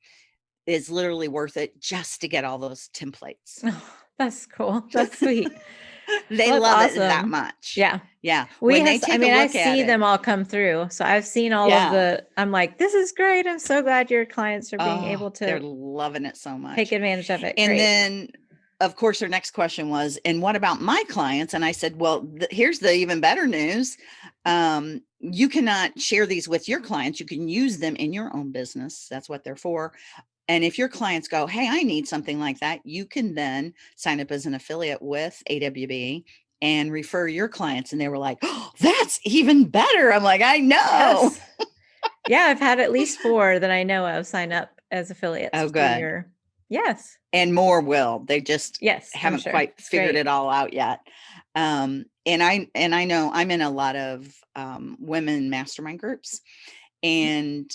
is literally worth it just to get all those templates. *laughs* That's cool *laughs* that's sweet they Well, love that's it that much. yeah Yeah. we When have i mean i see it- them all come through so i've seen all Yeah. of the i'm like this is great i'm so glad your clients are being Oh, able to. they're loving it so much. take advantage of it and Great. then of course her next question was and what about my clients and i said well th- here's the even better news um, you cannot share these with your clients you can use them in your own business that's what they're for and if your clients go hey i need something like that you can then sign up as an affiliate with awb and refer your clients and they were like oh, that's even better i'm like i know Yes. yeah i've had at least four that i know of sign up as affiliates Oh, good. your- yes and more will they just yes haven't sure. quite It's figured great. it all out yet. Um, and I and I know I'm in a lot of um, women mastermind groups, and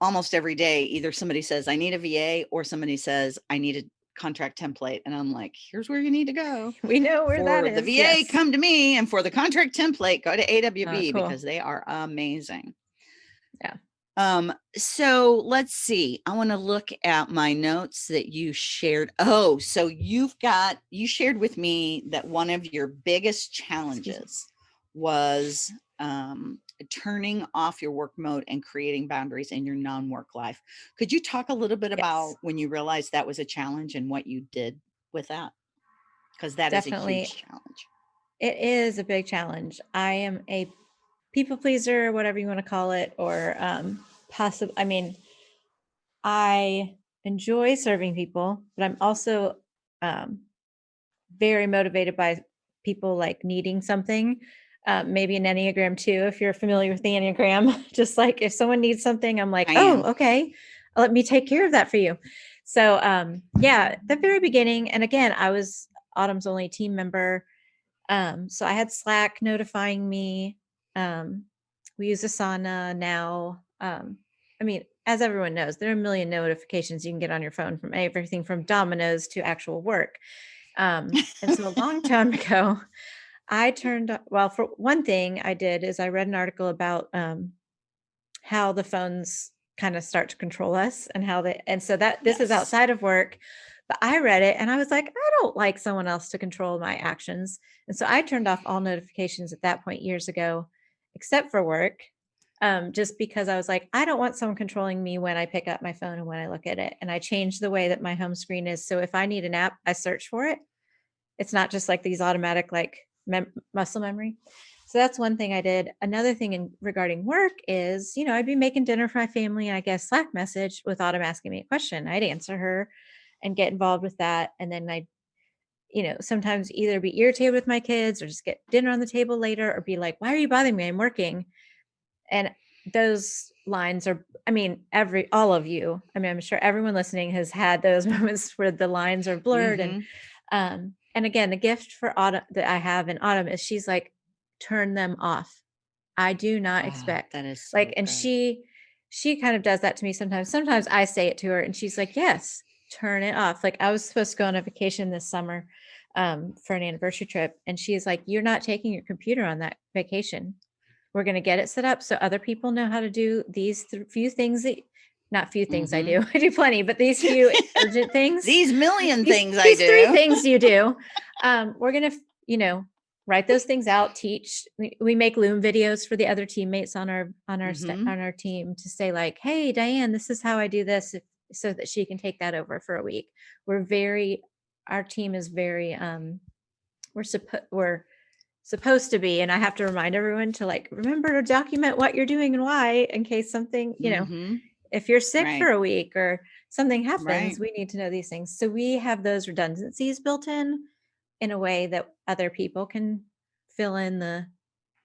almost every day, either somebody says I need a VA or somebody says I need a contract template, and I'm like, here's where you need to go. *laughs* we know where that is. for that the VA, yes. come to me, and for the contract template, go to AWB cool. because they are amazing. Yeah. Um, so let's see. I want to look at my notes that you shared. Oh, so you've got you shared with me that one of your biggest challenges was um, turning off your work mode and creating boundaries in your non-work life. Could you talk a little bit about when you realized that was a challenge and what you did with that? Because that is a Definitely. huge challenge. It is a big challenge. I am a people pleaser, whatever you want to call it, or um possible. I mean, I enjoy serving people, but I'm also um very motivated by people like needing something. Uh, maybe an Enneagram two, if you're familiar with the Enneagram. *laughs* Just like if someone needs something, I'm like, I oh, am. okay, let me take care of that for you. So um, yeah, the very beginning, and again, I was Autumn's only team member. Um, so I had Slack notifying me. Um, we use Asana now. Um, I mean, as everyone knows, there are a million notifications you can get on your phone from everything from Domino's to actual work. Um, and so a long *laughs* time ago, I turned, well, for one thing I did is I read an article about um, how the phones kind of start to control us and how they, and so that this is outside of work, but I read it and I was like, I don't like someone else to control my actions. And so I turned off all notifications at that point years ago, except for work. Um, just because I was like, I don't want someone controlling me when I pick up my phone and when I look at it. And I changed the way that my home screen is. So if I need an app, I search for it. It's not just like these automatic like mem- muscle memory. So that's one thing I did. Another thing in regarding work is, you know, I'd be making dinner for my family and I get a Slack message with Autumn asking me a question. I'd answer her and get involved with that. And then I'd, you know, sometimes either be irritated with my kids or just get dinner on the table later or be like, why are you bothering me? I'm working. And those lines are, I mean, every, all of you, I mean, I'm sure everyone listening has had those *laughs* moments where the lines are blurred and Mhm. um, and again, the gift for Autumn that I have in Autumn is she's like, turn them off. I do not Ah, expect that is so like, and she she kind of does that to me sometimes. Sometimes I say it to her and she's like, yes, turn it off. Like I was supposed to go on a vacation this summer um, for an anniversary trip. And she's like, you're not taking your computer on that vacation. We're going to get it set up so other people know how to do these th- few things that not few things I do. *laughs* I do plenty, but these few *laughs* urgent things These million these- things I these do. three things you do. *laughs* Um, we're gonna, you know, write those things out. Teach. We, we make Loom videos for the other teammates on our on our sta- Mhm. on our team to say like, "Hey, Diane, this is how I do this," if, so that she can take that over for a week. We're very, our team is very, um, we're supposed we're supposed to be, and I have to remind everyone to like remember to document what you're doing and why in case something, you know, Mhm. If you're sick Right. for a week or something happens, Right. we need to know these things. So we have those redundancies built in in a way that other people can fill in the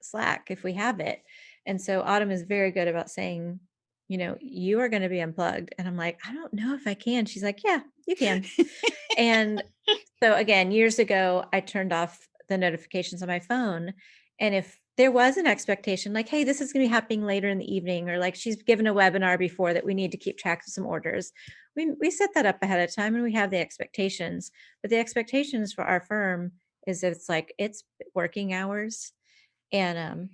slack if we have it. And so Autumn is very good about saying, you know, you are going to be unplugged. And I'm like, I don't know if I can. She's like, yeah, you can. and *laughs* so again, years ago, I turned off the notifications on my phone. And if there was an expectation like, hey, this is going to be happening later in the evening, or like she's given a webinar before that we need to keep track of some orders, we, we set that up ahead of time and we have the expectations. But the expectations for our firm is that it's like it's working hours. And um,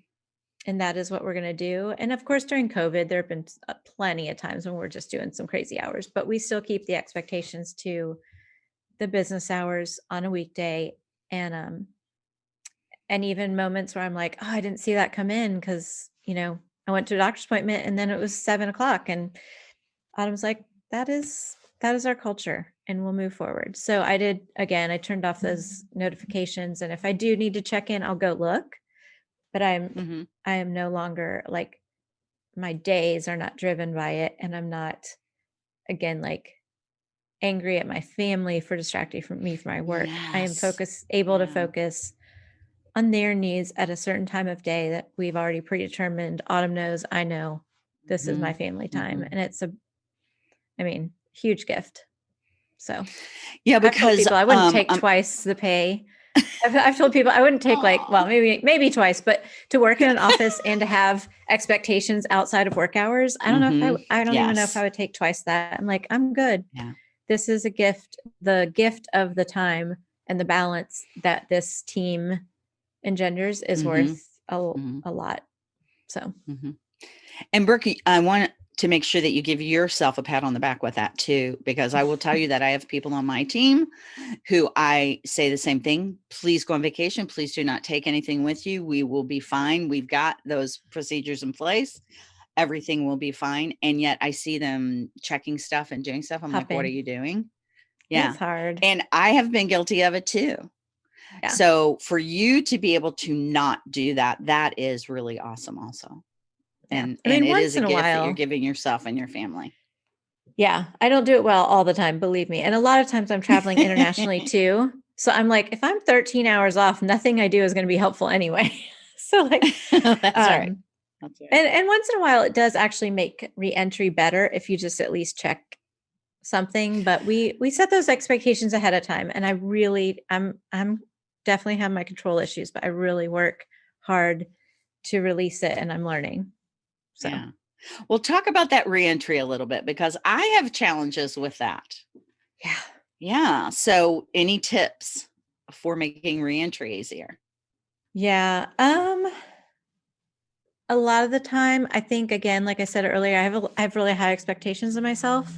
and that is what we're going to do. And of course, during COVID, there have been uh, plenty of times when we're just doing some crazy hours, but we still keep the expectations to the business hours on a weekday and um and even moments where i'm like oh i didn't see that come in because you know i went to a doctor's appointment and then it was seven o'clock and autumn's like that is that is our culture and we'll move forward so i did again i turned off those notifications and if i do need to check in i'll go look but i'm Mhm. i am no longer like my days are not driven by it and i'm not again like angry at my family for distracting from me from my work. I am Yes. focus able to focus on their needs at a certain time of day that we've already predetermined. Autumn knows, I know this is my Mhm. family time. Mhm. And it's a I mean, huge gift. So Yeah, because people I wouldn't um, take twice the pay. I've, I've told people I wouldn't take like, well, maybe maybe twice, but to work in an office *laughs* and to have expectations outside of work hours, I don't know if I, Mhm. w- I don't even know if I would take twice that. I'm like, I'm good. Yeah. This is a gift, the gift of the time and the balance that this team engenders is Mhm. worth a, Mhm. a lot. So Mhm. And Brooke, I want to make sure that you give yourself a pat on the back with that too, because I will tell you that I have people on my team who I say the same thing. Please go on vacation. Please do not take anything with you. We will be fine. We've got those procedures in place. Everything will be fine. And yet I see them checking stuff and doing stuff. I'm like, what are you doing? Yeah. It's hard. And I have been guilty of it too. Yeah. So for you to be able to not do that, that is really awesome also. And, I mean, and it is a a gift that while- you're giving yourself and your family. Yeah, I don't do it well all the time, believe me. And a lot of times I'm traveling internationally *laughs* too. So I'm like, if I'm 13 hours off, nothing I do is going to be helpful anyway. *laughs* so like, *laughs* That's right. um, That's right. and and once in a while it does actually make re-entry better if you just at least check something. But we we set those expectations ahead of time, and I really I'm I'm definitely have my control issues, but I really work hard to release it, and I'm learning. So Yeah. Well, talk about that reentry a little bit because I have challenges with that. yeah. Yeah. So any tips for making reentry easier? Yeah. Um a lot of the time I think again like I said earlier I have a, I have really high expectations of myself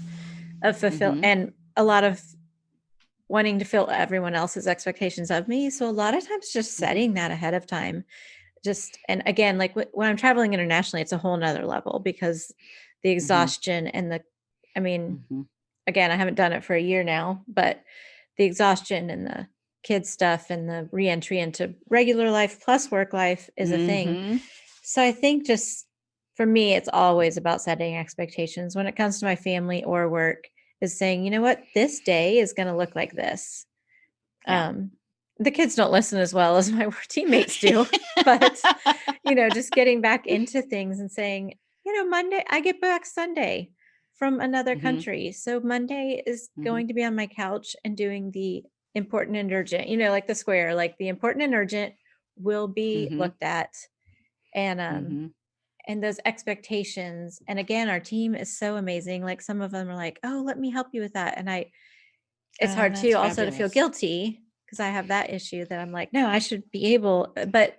of fulfill Mhm. and a lot of wanting to fill everyone else's expectations of me. So a lot of times just Mhm. setting that ahead of time just and again like when I'm traveling internationally it's a whole nother level because the exhaustion and the I mean Mhm. again, I haven't done it for a year now, but the exhaustion and the kids stuff and the reentry into regular life plus work life is a thing. Mhm. So I think just for me, it's always about setting expectations when it comes to my family or work is saying, you know what, this day is going to look like this. Yeah. Um, the kids don't listen as well as *laughs* my teammates *laughs* do, but you know, just getting back into things and saying, you know, Monday, I get back Sunday from another Mhm. country. So Monday is Mhm. going to be on my couch and doing the important and urgent, you know, like the square, like the important and urgent will be Mhm. looked at. And um Mhm. And those expectations. And again, our team is so amazing. Like some of them are like, oh, let me help you with that. And I it's Oh, hard too also to feel guilty because I have that issue that I'm like, no, I should be able, uh, but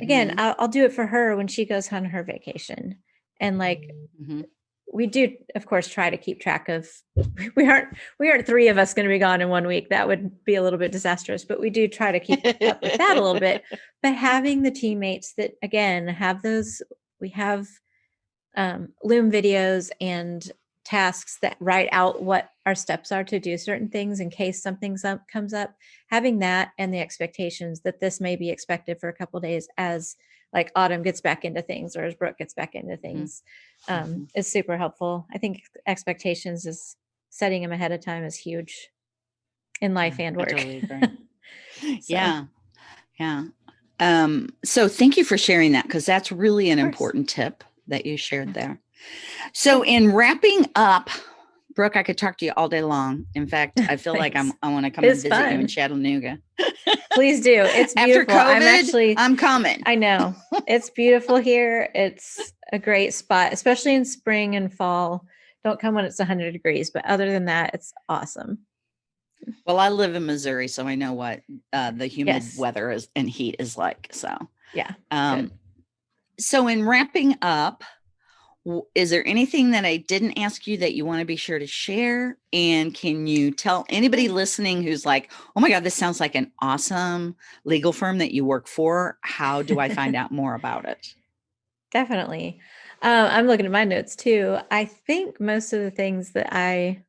again Mhm. I'll, I'll do it for her when she goes on her vacation and like Mhm. we do of course try to keep track of *laughs* we aren't we aren't three of us going to be gone in one week that would be a little bit disastrous but we do try to keep up with that a little bit but *laughs* having the teammates that again have those we have um, loom videos and tasks that write out what our steps are to do certain things in case something up comes up having that and the expectations that this may be expected for a couple days as like autumn gets back into things or as brooke gets back into things um, Mhm. is super helpful i think expectations is setting them ahead of time is huge in life Yeah, and work totally. *laughs* So- Yeah. Yeah. Um, so thank you for sharing that because that's really an important tip that you shared there. So in wrapping up, Brooke, I could talk to you all day long. In fact, I feel like I'm *laughs* I want to come and It's visit you in. Chattanooga. please do it's After beautiful i'm actually I'm coming. I know. It's beautiful here. It's a great spot, especially in spring and fall. Don't come when it's 100 degrees, but other than that, it's awesome. Well, I live in Missouri, so I know what uh, the humid Yes. weather is and heat is like. So, Yeah. um, so in wrapping up, is there anything that I didn't ask you that you want to be sure to share? And can you tell anybody listening who's like, "Oh my God, this sounds like an awesome legal firm that you work for"? How do I find out more about it? *laughs* Definitely. Um, I'm looking at my notes too. I think most of the things that I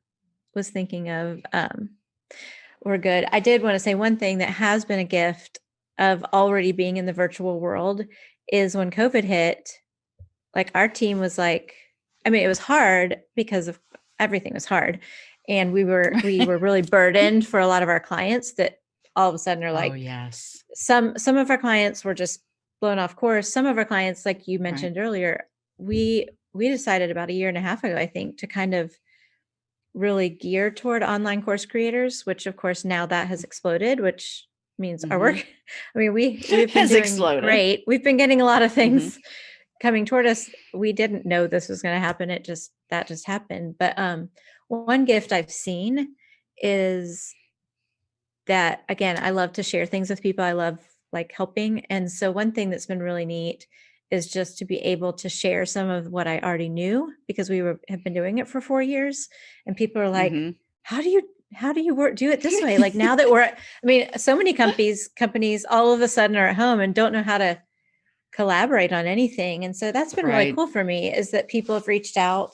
was thinking of um, were good. I did want to say one thing that has been a gift of already being in the virtual world is when COVID hit, like our team was like, I mean, it was hard because of everything was hard. And we were *laughs* we were really burdened for a lot of our clients that all of a sudden are oh, like oh yes, some some of our clients were just blown off course some of our clients like you mentioned earlier we we decided about a year and a half ago i think to kind of really geared toward online course creators which of course now that has exploded which means our work *laughs* i mean we *laughs* we've been Has doing exploded. great. We've been getting a lot of things coming toward us. We didn't know this was going to happen. It just that just happened. But um one gift i've seen is that again i love to share things with people. I love like helping. And so one thing that's been really neat is just to be able to share some of what I already knew because we were have been doing it for four years, and people are like, Mhm. "How do you how do you work do it this way?" Like now that *laughs* we're, I mean, so many companies companies all of a sudden are at home and don't know how to collaborate on anything, and so that's been really cool for me is that people have reached out,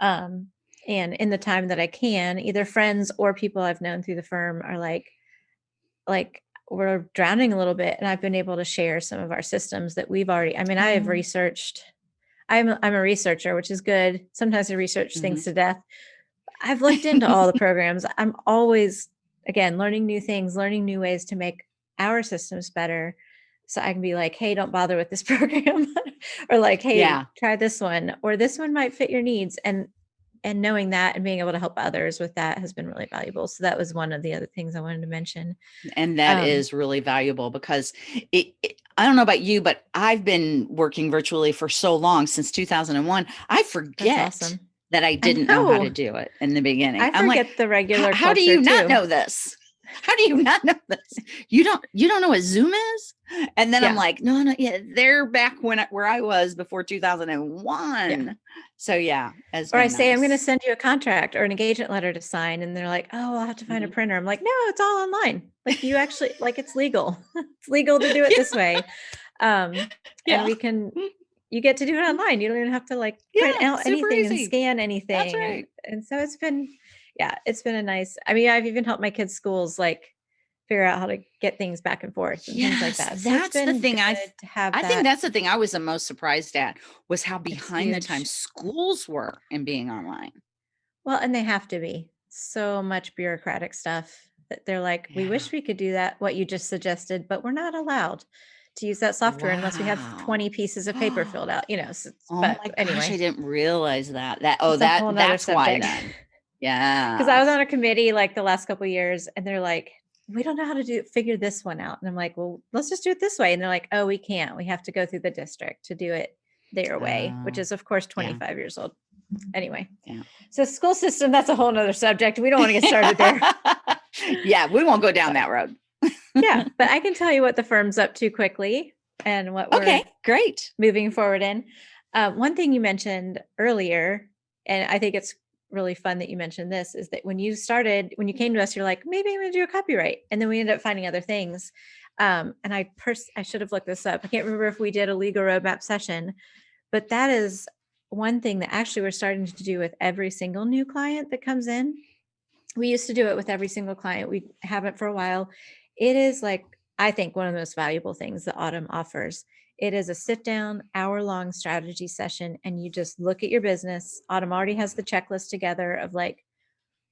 um, and in the time that I can, either friends or people I've known through the firm are like, like we're drowning a little bit and I've been able to share some of our systems that we've already I mean I have Oh. researched I'm I'm a researcher which is good sometimes I research things mm-hmm. to death I've looked into all the programs I'm always again learning new things learning new ways to make our systems better so I can be like hey don't bother with this *laughs* program or like hey Yeah. try this one or this one might fit your needs and and knowing that and being able to help others with that has been really valuable so that was one of the other things I wanted to mention And that is Um, really valuable because it, it- I don't know about you, but I've been working virtually for so long since 2001. I forget awesome that I didn't know. how to do it in the beginning. I I'm forget like, the how, regular how do you not know this? How do you not know this? You don't you don't know what Zoom is? And then I'm like, no, no, yeah, they're back when I, where I was before 2001. So yeah, has Or I been say, I'm going to send you a contract or an engagement letter to sign. And they're like, oh, I'll have to find a Mhm. printer. I'm like, no, it's all online. Like you actually, like it's legal. *laughs* it's legal to do *laughs* it this way. Um, and Yeah. we can, you get to do it online. You don't even have to like print Yeah, out anything and easy. scan That's anything. And, right. and so it's been, yeah, it's been a nice, I mean, I've even helped my kids' schools like figure out how to get things back and forth and things like Yes, that. So that's the thing I have I think that's the thing I was the most surprised at was how behind the times schools were in being online. Well, and they have to be so much bureaucratic stuff that they're like, we wish we could do that, what you just suggested, but we're not allowed to use that software unless we have 20 pieces of paper filled *gasps* out, you know. So, Oh but my gosh, I didn't realize that. That oh it's that that's why then. *laughs* Because I was on a committee like the last couple of years and they're like, we don't know how to do figure this one out. And I'm like, well, let's just do it this way. And they're like, oh, we can't. We have to go through the district to do it their way, which Oh, is of course yeah. 25 years old. Anyway. Yeah. So school system, that's a whole nother subject. We don't want to get started there. *laughs* yeah, we won't go down that road. *laughs* yeah, *laughs* but I can tell you what the firm's up to quickly and what we're Okay, great. moving forward in. Uh, one thing you mentioned earlier, and I think it's really fun that you mentioned this, is that when you started, when you came to us, you're like, maybe I'm going to do a copyright, and then we ended up finding other things. Um, and I pers- I should have looked this up. I can't remember if we did a legal roadmap session, but that is one thing that actually we're starting to do with every single new client that comes in. We used to do it with every single client. We haven't for a while. It is like, I think, one of the most valuable things that Autumn offers. It is a sit down, hour long strategy session, and you just look at your business. Autumn already has the checklist together of like,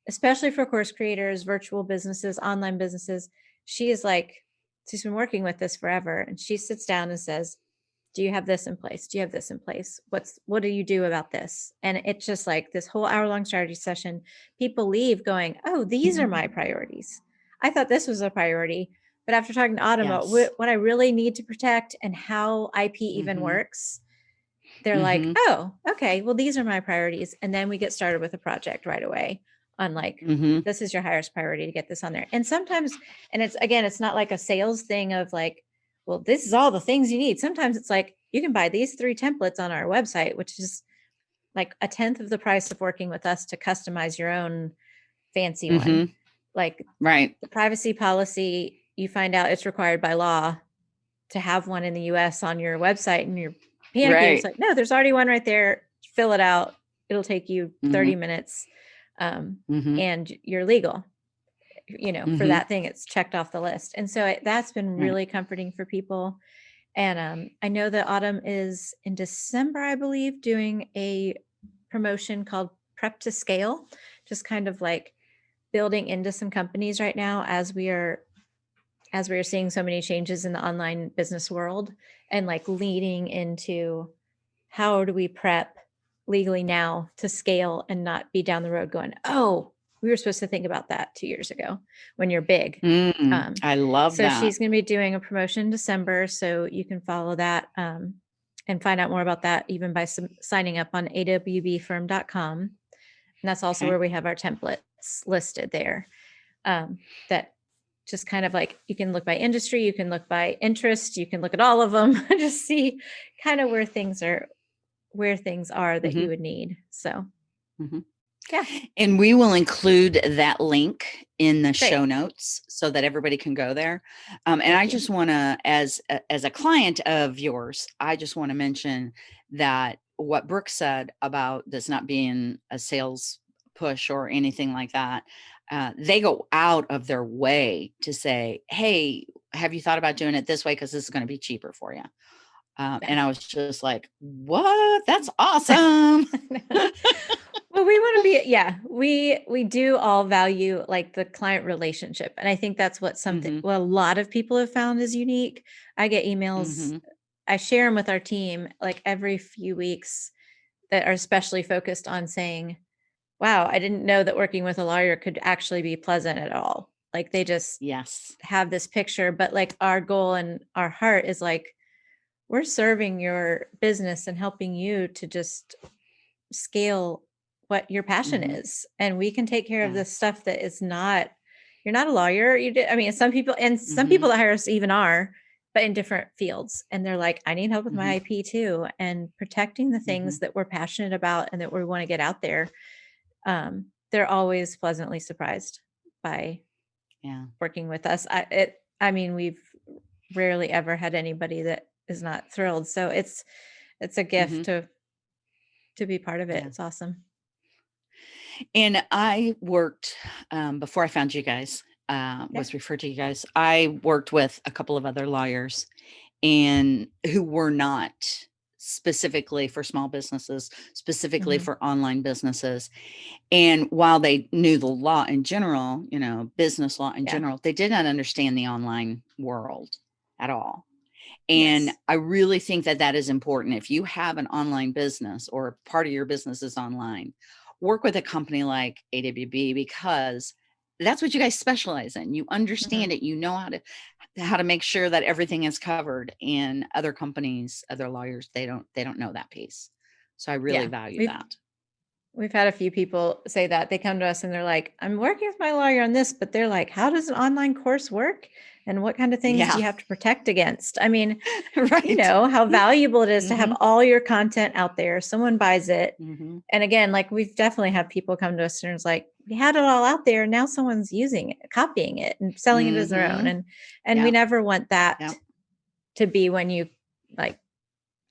especially for course creators, virtual businesses, online businesses. She is like, she's been working with this forever. And she sits down and says, do you have this in place do you have this in place what's what do you do about this and it's just like this whole hour long strategy session people leave going oh these are my mm-hmm. priorities i thought this was a priority but after talking to autumn about Yes. what, what i really need to protect and how ip even Mhm. works they're like Mhm. oh okay well these are my priorities and then we get started with a project right away on like Mhm. this is your highest priority to get this on there. And sometimes, and it's again, it's not like a sales thing of like, well, this is all the things you need. Sometimes it's like you can buy these three templates on our website, which is like a tenth of the price of working with us to customize your own fancy one. Mhm. Like Right. the privacy policy, you find out it's required by law to have one in the US on your website and you're panicking. It's like, no, there's already one right there. Fill it out. It'll take you 30 Mm-hmm. minutes. Um, Mhm. and you're legal you know for Mhm. that thing it's checked off the list and so it, that's been Right. really comforting for people and um, i know that autumn is in december i believe doing a promotion called prep to scale just kind of like building into some companies right now as we are as we are seeing so many changes in the online business world and like leading into how do we prep legally now to scale and not be down the road going oh we were supposed to think about that two years ago when you're big Mm, Um, I love so that. she's going to be doing a promotion in december so you can follow that um, and find out more about that even by some, signing up on awbfirm.com and that's also Okay. where we have our templates listed there um, that just kind of like you can look by industry, you can look by interest, you can look at all of them, *laughs* just see kind of where things are, where things are that Mhm. you would need. So Yeah. And we will include that link in the Great. show notes so that everybody can go there. Um, and I just want to, as as a client of yours, I just want to mention that what Brooke said about this not being a sales push or anything like that. Uh, they go out of their way to say, "Hey, have you thought about doing it this way? Because this is going to be cheaper for you." Um, and I was just like, "What? That's *laughs* awesome!" *laughs* well we want to be yeah we we do all value like the client relationship and i think that's what something Mhm. well a lot of people have found is unique i get emails Mhm. i share them with our team like every few weeks that are especially focused on saying wow i didn't know that working with a lawyer could actually be pleasant at all like they just Yes. have this picture but like our goal and our heart is like we're serving your business and helping you to just scale what your passion Mhm. is and we can take care of Yeah. the stuff that is not you're not a lawyer you did i mean some people and some people mm-hmm. that hire us even are but in different fields and they're like i need help with my mm-hmm. ip too and protecting the things mm-hmm. that we're passionate about and that we want to get out there um, they're always pleasantly surprised by Yeah. working with us. I it I mean we've rarely ever had anybody that is not thrilled. So it's it's a gift Mhm. to to be part of it. Yeah. It's awesome. And I worked um, before I found you guys. Uh, Yeah. was referred to you guys. I worked with a couple of other lawyers, and who were not specifically for small businesses, specifically Mhm. for online businesses. And while they knew the law in general, you know, business law in Yeah. general, they did not understand the online world at all. And Yes. I really think that that is important. If you have an online business or part of your business is online, work with a company like AWB because that's what you guys specialize in. You mm-hmm. understand it. You know how to how to make sure that everything is covered. And other companies, other lawyers, they don't they don't know that piece. So I really Yeah. value We've- that. We've had a few people say that. They come to us and they're like, I'm working with my lawyer on this, but they're like, how does an online course work? And what kind of things Yeah. do you have to protect against? I mean, *laughs* right. you know, how valuable it is to have Mhm. all your content out there. Someone buys it. Mhm. and again, like we've definitely had people come to us and it's like, we had it all out there. Now someone's using it, copying it and selling it as their own. Mhm. And and we never want that Yep. to be when you like,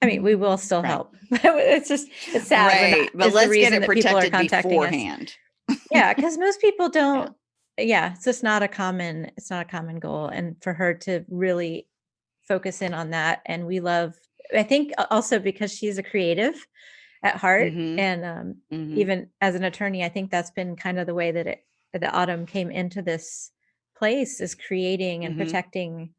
I mean, we will still Right. help. But *laughs* it's just it's sad. Right. But let's get it that people are protected beforehand. *laughs* Yeah, because most people don't yeah, it's just not a common, it's not a common goal. And for her to really focus in on that. And we love, I think also because she's a creative at heart Mhm. and um Mhm. even as an attorney, I think that's been kind of the way that it the autumn came into this place is creating and Mhm. protecting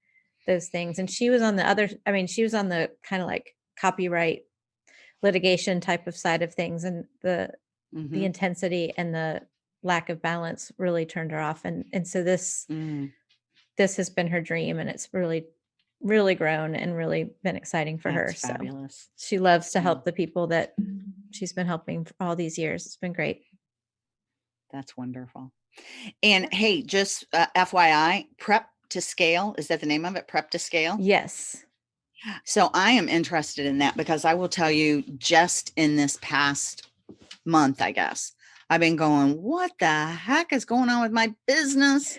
those things. And she was on the other, I mean, she was on the kind of like copyright litigation type of side of things. And the the Mhm. intensity and the lack of balance really turned her off. And and so this Mm. this has been her dream and it's really, really grown and really been exciting for her. That's So she loves to help the people that she's been helping for all these years. It's been great. That's wonderful. And hey, just uh, FYI, prep to scale is that the name of it? Prep to scale. Yes. So I am interested in that because I will tell you, just in this past month, I guess I've been going, "What the heck is going on with my business?"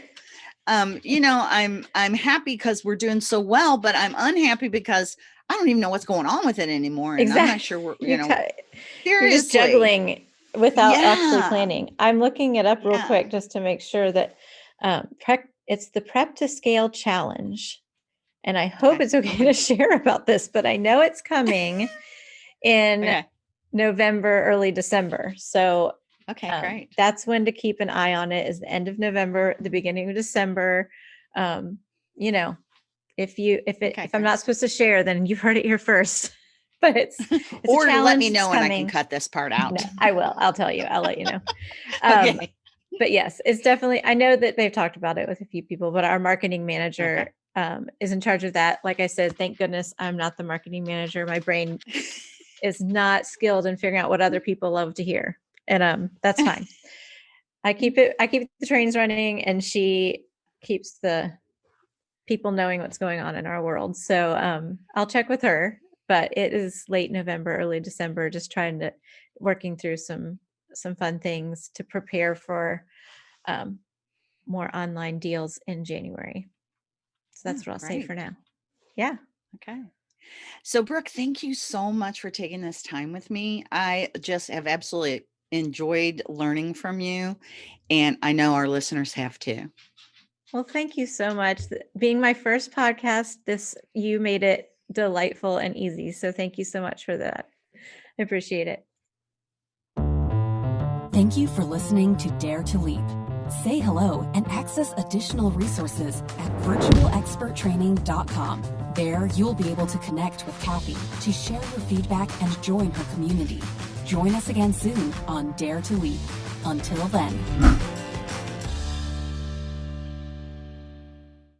Um, you *laughs* know, I'm I'm happy because we're doing so well, but I'm unhappy because I don't even know what's going on with it anymore, and I'm not sure. We're, *laughs* you know, ki- you're just juggling without actually planning. I'm looking it up real Yeah. quick just to make sure that um, prep, it's the Prep to Scale Challenge. And I hope Okay. it's okay to *laughs* share about this, but I know it's coming in Okay, November, early December. So okay, um, great. that's when to keep an eye on it is the end of November, the beginning of December. Um, you know, if you if it Okay, if I'm great. not supposed to share, then you've heard it here first. *laughs* But it's, *laughs* it's or let me know when I can cut this part out. No, I will. I'll tell you. I'll let you know. Um, okay. But yes, it's definitely. I know that they've talked about it with a few people, but our marketing manager um, is in charge of that. Like I said, thank goodness I'm not the marketing manager. My brain *laughs* is not skilled in figuring out what other people love to hear, and um, that's fine. *laughs* I keep it. I keep the trains running, and she keeps the people knowing what's going on in our world. So um, I'll check with her, but it is late November, early December, just trying to working through some some fun things to prepare for um, more online deals in January. So that's Oh, what I'll say for now. Yeah. Okay. So, Brooke, thank you so much for taking this time with me. I just have absolutely enjoyed learning from you, and I know our listeners have too. Well, thank you so much. Being my first podcast, this you made it delightful and easy. So thank you so much for that. I appreciate it. Thank you for listening to Dare to Leap. Say hello and access additional resources at virtualexperttraining.com. There, you'll be able to connect with Kathy to share your feedback and join her community. Join us again soon on Dare to Leap. Until then.